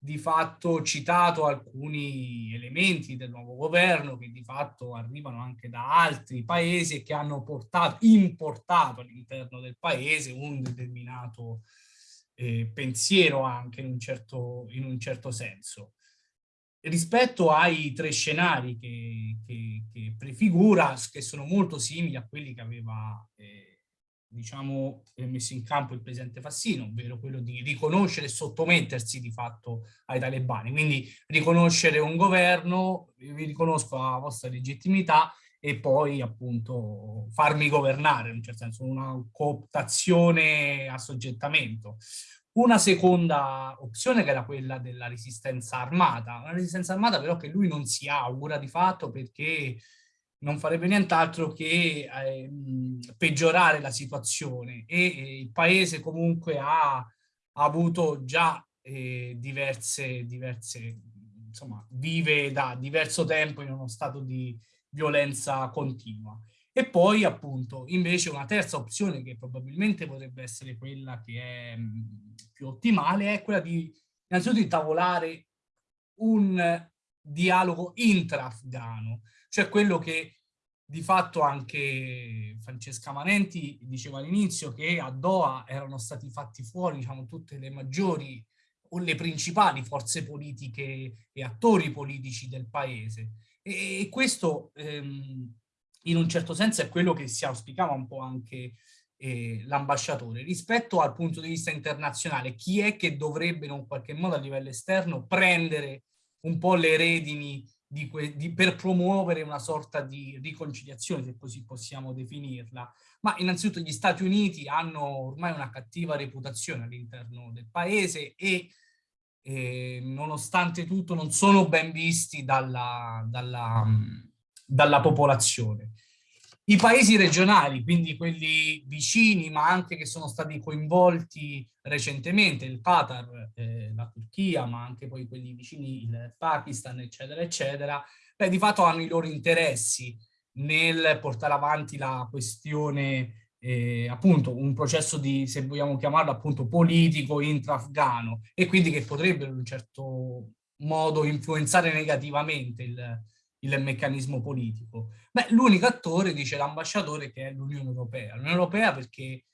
di fatto citato alcuni elementi del nuovo governo che di fatto arrivano anche da altri paesi e che hanno portato, importato all'interno del paese un determinato eh, pensiero anche in un, certo, in un certo senso. Rispetto ai tre scenari che, che, che prefigura, che sono molto simili a quelli che aveva eh, diciamo, messo in campo il presidente Fassino, ovvero quello di riconoscere e sottomettersi di fatto ai talebani. Quindi riconoscere un governo, vi riconosco la vostra legittimità e poi appunto farmi governare, in un certo senso, una cooptazione a soggettamento. Una seconda opzione che era quella della resistenza armata, una resistenza armata però che lui non si augura di fatto perché non farebbe nient'altro che eh, peggiorare la situazione e eh, il paese comunque ha, ha avuto già eh, diverse, diverse, insomma, vive da diverso tempo in uno stato di violenza continua. E poi appunto invece una terza opzione che probabilmente potrebbe essere quella che è mh, più ottimale è quella di innanzitutto di tavolare un dialogo intra-afgano, cioè quello che di fatto anche Francesca Manenti diceva all'inizio che a Doha erano stati fatti fuori diciamo, tutte le maggiori o le principali forze politiche e attori politici del paese. E, e questo ehm, in un certo senso è quello che si auspicava un po' anche eh, l'ambasciatore. Rispetto al punto di vista internazionale, chi è che dovrebbe in un qualche modo a livello esterno prendere un po' le redini di di, per promuovere una sorta di riconciliazione, se così possiamo definirla. Ma innanzitutto gli Stati Uniti hanno ormai una cattiva reputazione all'interno del paese e eh, nonostante tutto non sono ben visti dalla, dalla, dalla popolazione. I paesi regionali, quindi quelli vicini, ma anche che sono stati coinvolti recentemente, il Qatar, eh, la Turchia, ma anche poi quelli vicini, il Pakistan, eccetera, eccetera, beh, di fatto hanno i loro interessi nel portare avanti la questione, eh, appunto, un processo di, se vogliamo chiamarlo, appunto, politico intra-afgano e quindi che potrebbero in un certo modo influenzare negativamente il, il meccanismo politico. Beh, l'unico attore, dice l'ambasciatore, che è l'Unione Europea. L'Unione Europea perché,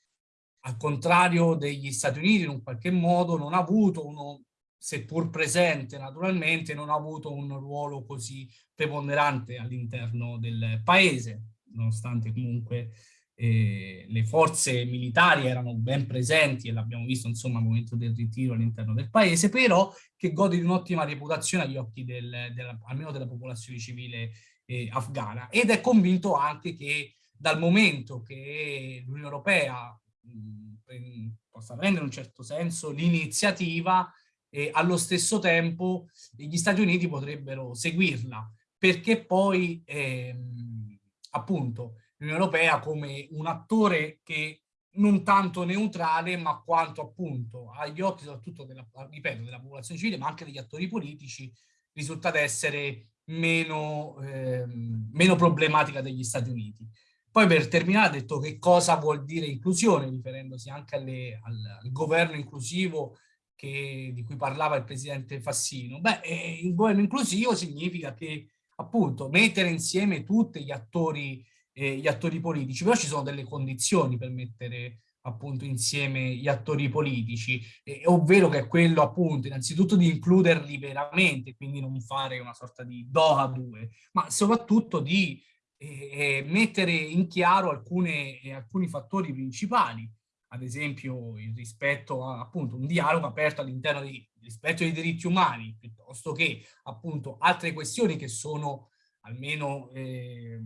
al contrario degli Stati Uniti, in un qualche modo non ha avuto uno, seppur presente naturalmente, non ha avuto un ruolo così preponderante all'interno del paese, nonostante comunque le forze militari erano ben presenti e l'abbiamo visto insomma al momento del ritiro all'interno del paese, però che gode di un'ottima reputazione agli occhi del, del, almeno della popolazione civile eh, afghana. Ed è convinto anche che dal momento che l'Unione Europea mh, possa prendere in un certo senso l'iniziativa e allo stesso tempo gli Stati Uniti potrebbero seguirla perché poi ehm, appunto l'Unione Europea come un attore che non tanto neutrale, ma quanto appunto agli occhi soprattutto della, ripeto, della popolazione civile, ma anche degli attori politici, risulta essere meno, eh, meno problematica degli Stati Uniti. Poi per terminare ha detto che cosa vuol dire inclusione, riferendosi anche alle, al, al, governo inclusivo che, di cui parlava il presidente Fassino. Beh, eh, il governo inclusivo significa che appunto mettere insieme tutti gli attori eh, gli attori politici, però ci sono delle condizioni per mettere appunto insieme gli attori politici, eh, ovvero che è quello appunto innanzitutto di includerli veramente, quindi non fare una sorta di Doha 2, ma soprattutto di eh, mettere in chiaro alcune, eh, alcuni fattori principali, ad esempio il rispetto a appunto un dialogo aperto all'interno del rispetto dei diritti umani, piuttosto che appunto altre questioni che sono almeno eh,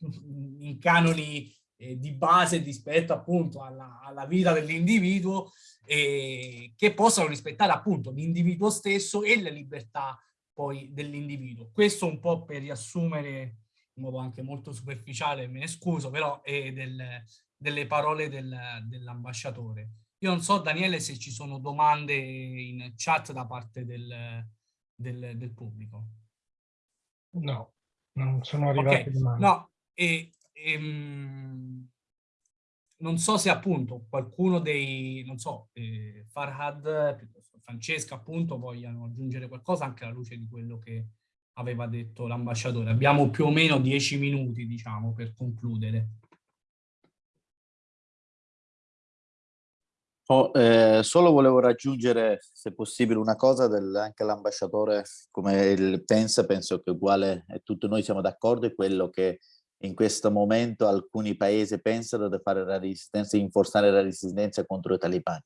in canoni eh, di base rispetto appunto alla, alla vita dell'individuo eh, che possano rispettare appunto l'individuo stesso e le libertà poi dell'individuo. Questo un po' per riassumere in modo anche molto superficiale, me ne scuso, però è del, delle parole del, dell'ambasciatore. Io non so, Daniele, se ci sono domande in chat da parte del, del, del pubblico. No, non sono arrivate okay. domande. No, e, e ehm, non so se appunto qualcuno dei, non so, eh, Farhad, Francesca appunto vogliano aggiungere qualcosa anche alla luce di quello che aveva detto l'ambasciatore. Abbiamo più o meno dieci minuti, diciamo, per concludere. Oh, eh, solo volevo raggiungere, se possibile, una cosa del, anche l'ambasciatore, come pensa, penso che uguale, tutti noi siamo d'accordo, è quello che in questo momento alcuni paesi pensano di fare la resistenza, rinforzare la resistenza contro i talibani.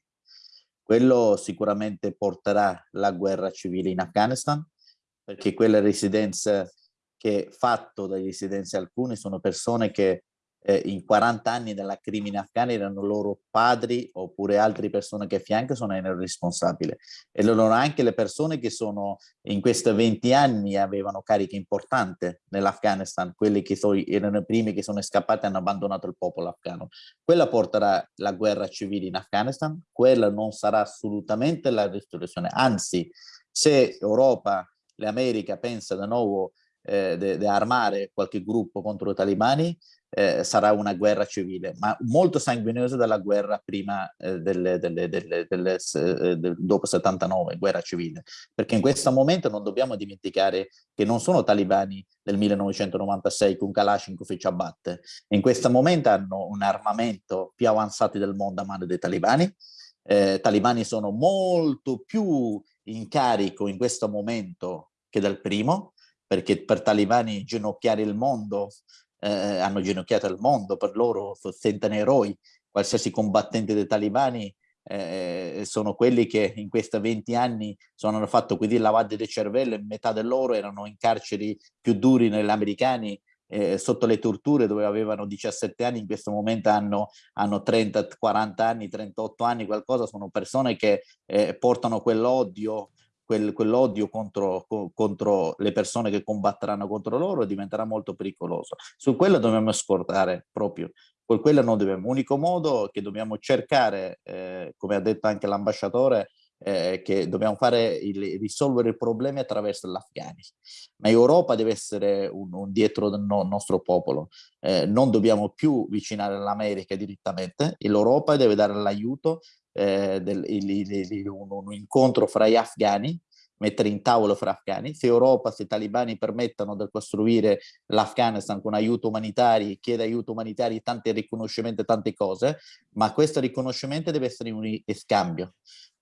Quello sicuramente porterà la guerra civile in Afghanistan, perché quelle residenze che fatto dai residenti alcuni sono persone che eh, in 40 anni della crimine afghana erano loro padri oppure altre persone che fianco sono responsabili e loro anche le persone che sono in questi 20 anni avevano cariche importanti nell'Afghanistan, quelli che so, erano i primi che sono scappati e hanno abbandonato il popolo afghano. Quella porterà la guerra civile in Afghanistan, quella non sarà assolutamente la ristorazione, anzi se Europa, l'America pensa di nuovo eh, di armare qualche gruppo contro i talibani, eh, sarà una guerra civile, ma molto sanguinosa della guerra prima eh, delle, delle, delle, eh, del, dopo 79, guerra civile, perché in questo momento non dobbiamo dimenticare che non sono talibani del 1996 con Kalashnikov e ci abbatte, in questo momento hanno un armamento più avanzato del mondo a mano dei talibani, eh, talibani sono molto più in carico in questo momento che dal primo, perché per talibani ginocchiare il mondo eh, hanno ginocchiato il mondo, per loro sentono eroi, qualsiasi combattente dei talibani eh, sono quelli che in questi 20 anni sono, hanno fatto quindi lavaggio del cervello e metà di loro erano in carceri più duri negli americani eh, sotto le torture dove avevano 17 anni, in questo momento hanno, hanno 30, 40 anni, 38 anni, qualcosa, sono persone che eh, portano quell'odio quel, quell'odio contro, co, contro, le persone che combatteranno contro loro diventerà molto pericoloso. Su quello dobbiamo scordare proprio, con quello non dobbiamo. L'unico modo che dobbiamo cercare, eh, come ha detto anche l'ambasciatore, eh, che dobbiamo fare il, risolvere i problemi attraverso l'Afghanistan. Ma Europa deve essere un, un dietro del no, nostro popolo. Eh, non dobbiamo più vicinare l'America direttamente, l'Europa deve dare l'aiuto eh, del, il, il, un, un, incontro fra gli afghani, mettere in tavolo fra afghani, se Europa, se i talibani permettono di costruire l'Afghanistan con aiuto umanitario, chiede aiuto umanitario, tanti riconoscimenti, tante cose, ma questo riconoscimento deve essere un scambio.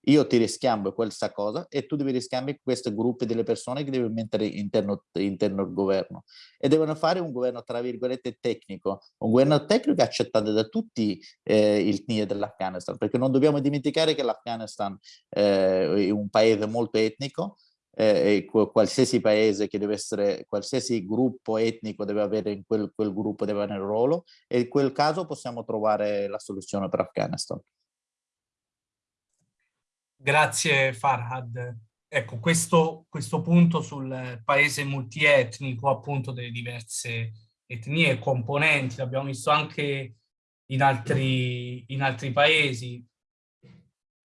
Io ti riscambio questa cosa e tu devi riscambiare questi gruppi delle persone che devi mettere interno, interno al governo. E devono fare un governo, tra virgolette, tecnico. Un governo tecnico accettato da tutti eh, il NIE dell'Afghanistan, perché non dobbiamo dimenticare che l'Afghanistan eh, è un paese molto etnico, eh, qualsiasi paese che deve essere, qualsiasi gruppo etnico deve avere in quel, quel gruppo deve avere un ruolo e in quel caso possiamo trovare la soluzione per Afghanistan. Grazie Farhad. Ecco, questo, questo punto sul paese multietnico, appunto, delle diverse etnie e componenti, l'abbiamo visto anche in altri, in altri paesi,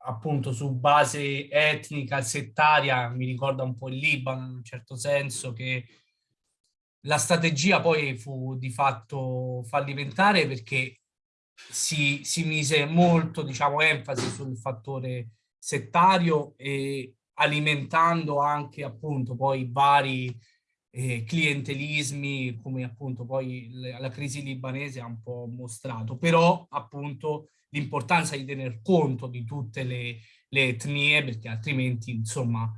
appunto su base etnica, settaria, mi ricorda un po' il Libano in un certo senso, che la strategia poi fu di fatto fallimentare perché si, si mise molto, diciamo, enfasi sul fattore settario e alimentando anche appunto poi vari eh, clientelismi come appunto poi la crisi libanese ha un po' mostrato, però appunto l'importanza di tener conto di tutte le, le etnie perché altrimenti insomma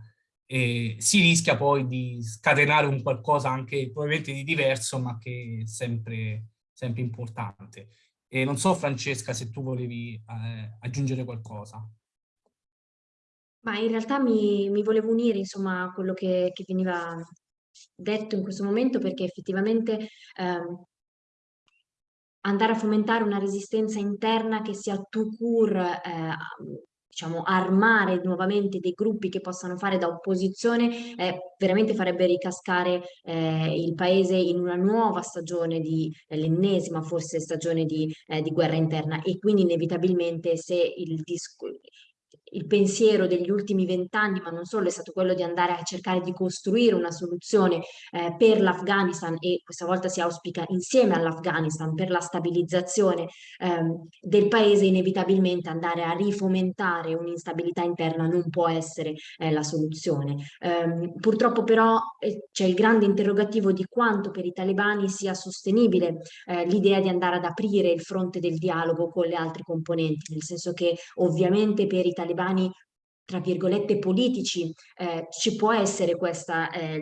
eh, si rischia poi di scatenare un qualcosa anche probabilmente di diverso ma che è sempre, sempre importante. E non so Francesca se tu volevi eh, aggiungere qualcosa. Ma in realtà mi, mi volevo unire insomma a quello che, che, veniva detto in questo momento perché effettivamente ehm, andare a fomentare una resistenza interna che sia tout court, eh, diciamo, armare nuovamente dei gruppi che possano fare da opposizione, eh, veramente farebbe ricascare eh, il paese in una nuova stagione di, eh, l'ennesima forse stagione di, eh, di, guerra interna. E quindi inevitabilmente se il discorso il pensiero degli ultimi vent'anni, ma non solo, è stato quello di andare a cercare di costruire una soluzione eh, per l'Afghanistan e questa volta si auspica insieme all'Afghanistan per la stabilizzazione ehm, del paese, inevitabilmente andare a rifomentare un'instabilità interna non può essere eh, la soluzione. Um, purtroppo però eh, c'è il grande interrogativo di quanto per i talebani sia sostenibile eh, l'idea di andare ad aprire il fronte del dialogo con le altre componenti, nel senso che ovviamente per i talebani talebani tra virgolette politici, eh, ci può essere questa eh,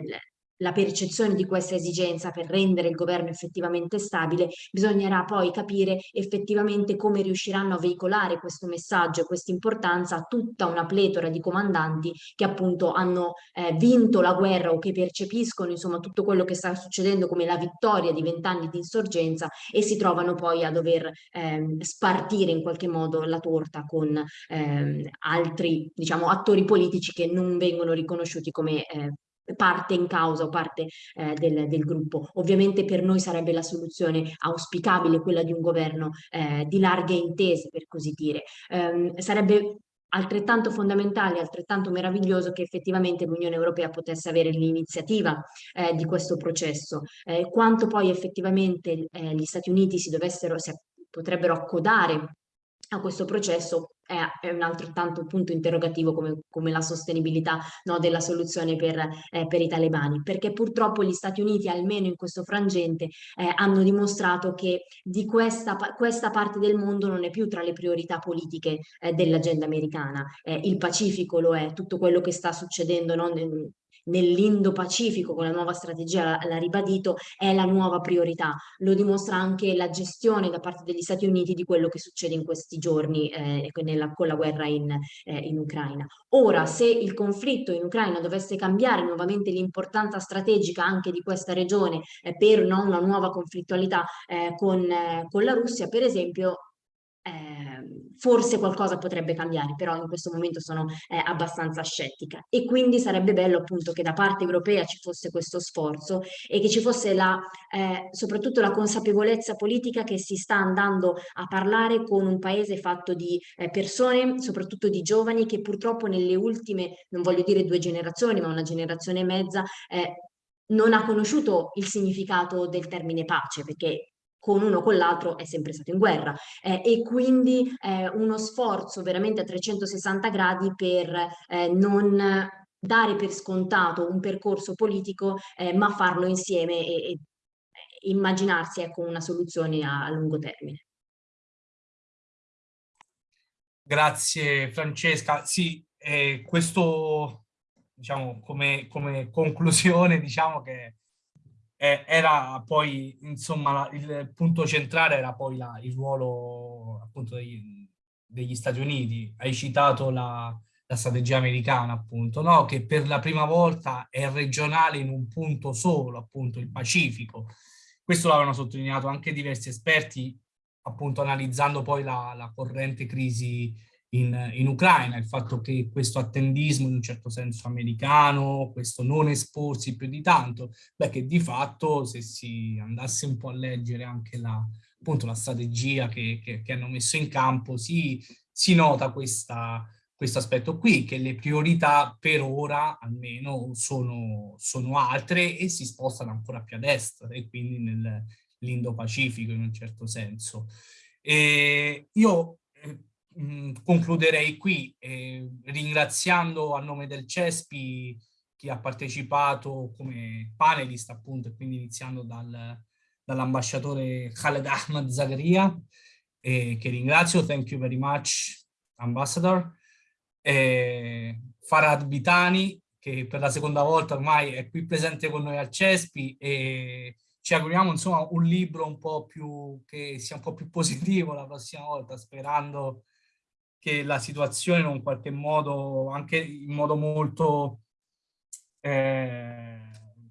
la percezione di questa esigenza per rendere il governo effettivamente stabile, bisognerà poi capire effettivamente come riusciranno a veicolare questo messaggio e questa importanza a tutta una pletora di comandanti che appunto hanno eh, vinto la guerra o che percepiscono insomma tutto quello che sta succedendo come la vittoria di vent'anni di insorgenza e si trovano poi a dover eh, spartire in qualche modo la torta con eh, altri diciamo attori politici che non vengono riconosciuti come eh, parte in causa o parte eh, del, del, gruppo. Ovviamente per noi sarebbe la soluzione auspicabile quella di un governo eh, di larghe intese, per così dire. Um, sarebbe altrettanto fondamentale, altrettanto meraviglioso che effettivamente l'Unione Europea potesse avere l'iniziativa eh, di questo processo. Eh, quanto poi effettivamente eh, gli Stati Uniti si dovessero, si potrebbero accodare a questo processo è, un altrettanto punto interrogativo come, come la sostenibilità no, della soluzione per, eh, per, i talebani, perché purtroppo gli Stati Uniti, almeno in questo frangente, eh, hanno dimostrato che di questa, questa, parte del mondo non è più tra le priorità politiche eh, dell'agenda americana. Eh, il Pacifico lo è, tutto quello che sta succedendo no, nell'Indo-Pacifico con la nuova strategia, l'ha ribadito, è la nuova priorità. Lo dimostra anche la gestione da parte degli Stati Uniti di quello che succede in questi giorni eh, nella, con la guerra in, eh, in, Ucraina. Ora, se il conflitto in Ucraina dovesse cambiare nuovamente l'importanza strategica anche di questa regione eh, per no, una nuova conflittualità eh, con, eh, con la Russia, per esempio, eh, forse qualcosa potrebbe cambiare, però in questo momento sono eh, abbastanza scettica. E quindi sarebbe bello appunto che da parte europea ci fosse questo sforzo e che ci fosse la, eh, soprattutto la consapevolezza politica che si sta andando a parlare con un paese fatto di eh, persone, soprattutto di giovani che purtroppo nelle ultime, non voglio dire due generazioni, ma una generazione e mezza, eh, non ha conosciuto il significato del termine pace, perché con uno o con l'altro è sempre stato in guerra eh, e quindi eh, uno sforzo veramente a 360 gradi per eh, non dare per scontato un percorso politico eh, ma farlo insieme e, e immaginarsi ecco, una soluzione a, a lungo termine. Grazie Francesca. Sì, eh, questo diciamo come, come conclusione diciamo che eh, era poi, insomma, il punto centrale era poi la, il ruolo appunto degli, degli, Stati Uniti. Hai citato la, la strategia americana, appunto, no? che per la prima volta è regionale in un punto solo, appunto il Pacifico. Questo l'avevano sottolineato anche diversi esperti, appunto analizzando poi la, la corrente crisi in, in, Ucraina, il fatto che questo attendismo in un certo senso americano, questo non esporsi più di tanto, beh che di fatto se si andasse un po' a leggere anche la, appunto, la strategia che, che, che hanno messo in campo, si, si nota questa, questo aspetto qui, che le priorità per ora almeno sono, sono altre e si spostano ancora più a destra e quindi nell'Indo-Pacifico in un certo senso. E io mh, concluderei qui eh, ringraziando a nome del CESPI chi ha partecipato come panelist appunto e quindi iniziando dal, dall'ambasciatore Khaled Ahmad Zagaria eh, che ringrazio, thank you very much ambassador, eh, Farad Bitani che per la seconda volta ormai è qui presente con noi al CESPI e ci auguriamo insomma un libro un po' più che sia un po' più positivo la prossima volta sperando che la situazione in un qualche modo, anche in modo molto, eh,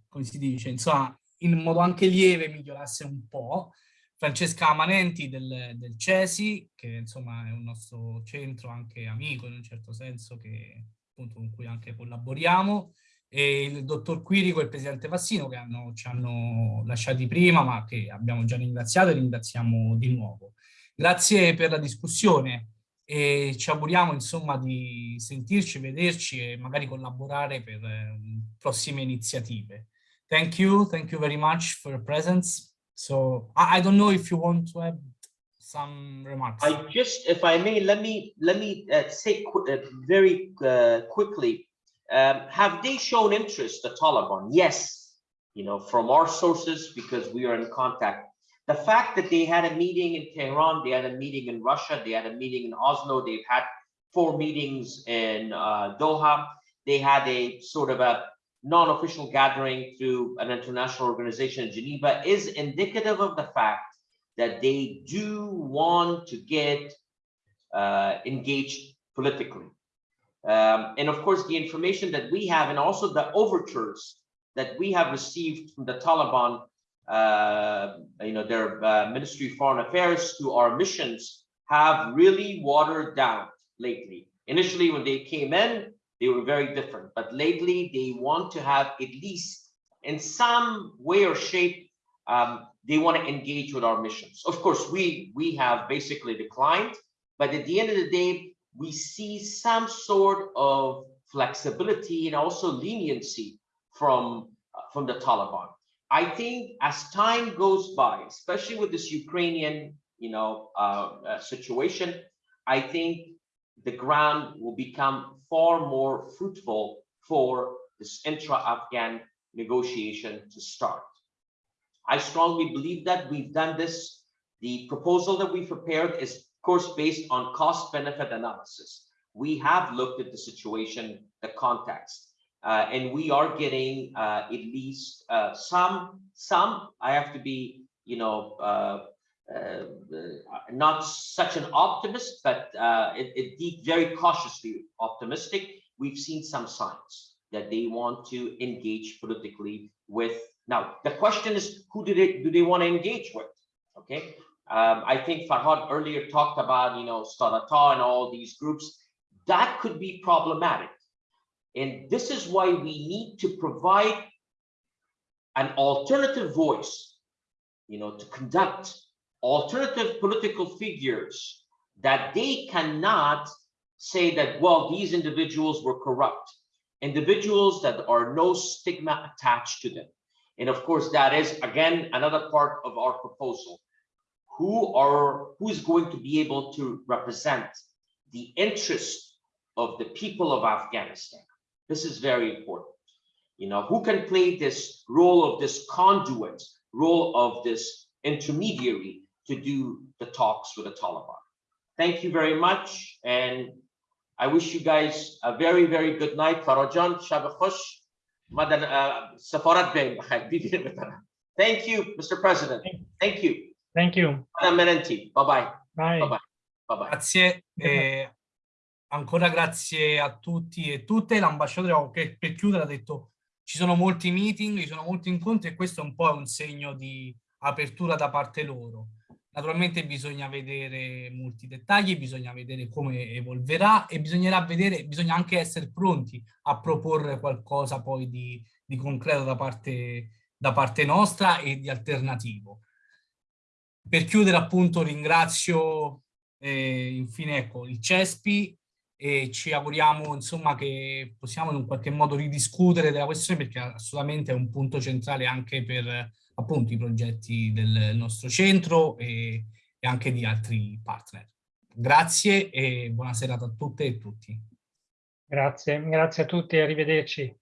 come si dice, insomma, in modo anche lieve migliorasse un po'. Francesca Manenti del, del CESI, che insomma è un nostro centro anche amico in un certo senso, che, appunto, con cui anche collaboriamo, e il dottor Quirico e il presidente Vassino che hanno, ci hanno lasciati prima ma che abbiamo già ringraziato e ringraziamo di nuovo. Grazie per la discussione e ci auguriamo insomma di sentirci, vederci e magari collaborare per eh, prossime iniziative. Thank you, thank you very much for your presence. So I, I don't know if you want to have some remarks. I just, if I may, let me let me uh, say qu uh, very uh, quickly. Um, have they shown interest, the Taliban? Yes, you know, from our sources because we are in contact the fact that they had a meeting in Tehran, they had a meeting in Russia, they had a meeting in Oslo, they've had four meetings in uh, Doha, they had a sort of a non-official gathering through an international organization in Geneva is indicative of the fact that they do want to get uh, engaged politically. Um, and of course, the information that we have and also the overtures that we have received from the Taliban you know, their uh, Ministry of Foreign Affairs to our missions have really watered down lately. Initially, when they came in, they were very different, but lately they want to have at least in some way or shape, um, they want to engage with our missions. Of course, we we have basically declined, but at the end of the day, we see some sort of flexibility and also leniency from uh, from the Taliban. I think as time goes by, especially with this Ukrainian, you know, uh, uh, situation, I think the ground will become far more fruitful for this intra-Afghan negotiation to start. I strongly believe that we've done this. The proposal that we prepared is, of course, based on cost-benefit analysis. We have looked at the situation, the context. Uh, and we are getting uh, at least uh, some, some, I have to be, you know, not such an optimist, but it, it very cautiously optimistic. We've seen some signs that they want to engage politically with. Now, the question is, who do they, do they want to engage with? Okay. Um, I think Farhad earlier talked about, you know, Starata and all these groups. That could be problematic and this is why we need to provide an alternative voice, you know, to conduct alternative political figures that they cannot say that, well, these individuals were corrupt, individuals that are no stigma attached to them. And of course, that is, again, another part of our proposal. Who are, who is going to be able to represent the interest of the people of Afghanistan? This is very important. You know, who can play this role of this conduit, role of this intermediary to do the talks with the Taliban. Thank you very much. And I wish you guys a very, very good night. Farajan, Shab Khush, Madan uh, Safarat Thank you, Mr. President. Thank you. Thank you. Madam Menenti. Bye-bye. Bye. Bye-bye. Bye-bye. Grazie. Ancora grazie a tutti e tutte. L'ambasciatore che per chiudere ha detto ci sono molti meeting, ci sono molti incontri e questo è un po' un segno di apertura da parte loro. Naturalmente bisogna vedere molti dettagli, bisogna vedere come evolverà e bisognerà vedere, bisogna anche essere pronti a proporre qualcosa poi di, di concreto da parte, da parte nostra e di alternativo. Per chiudere appunto ringrazio eh, infine ecco, il CESPI e ci auguriamo insomma che possiamo in un qualche modo ridiscutere della questione perché assolutamente è un punto centrale anche per appunto i progetti del nostro centro e, e anche di altri partner. Grazie e buona serata a tutte e tutti. Grazie, grazie a tutti e arrivederci.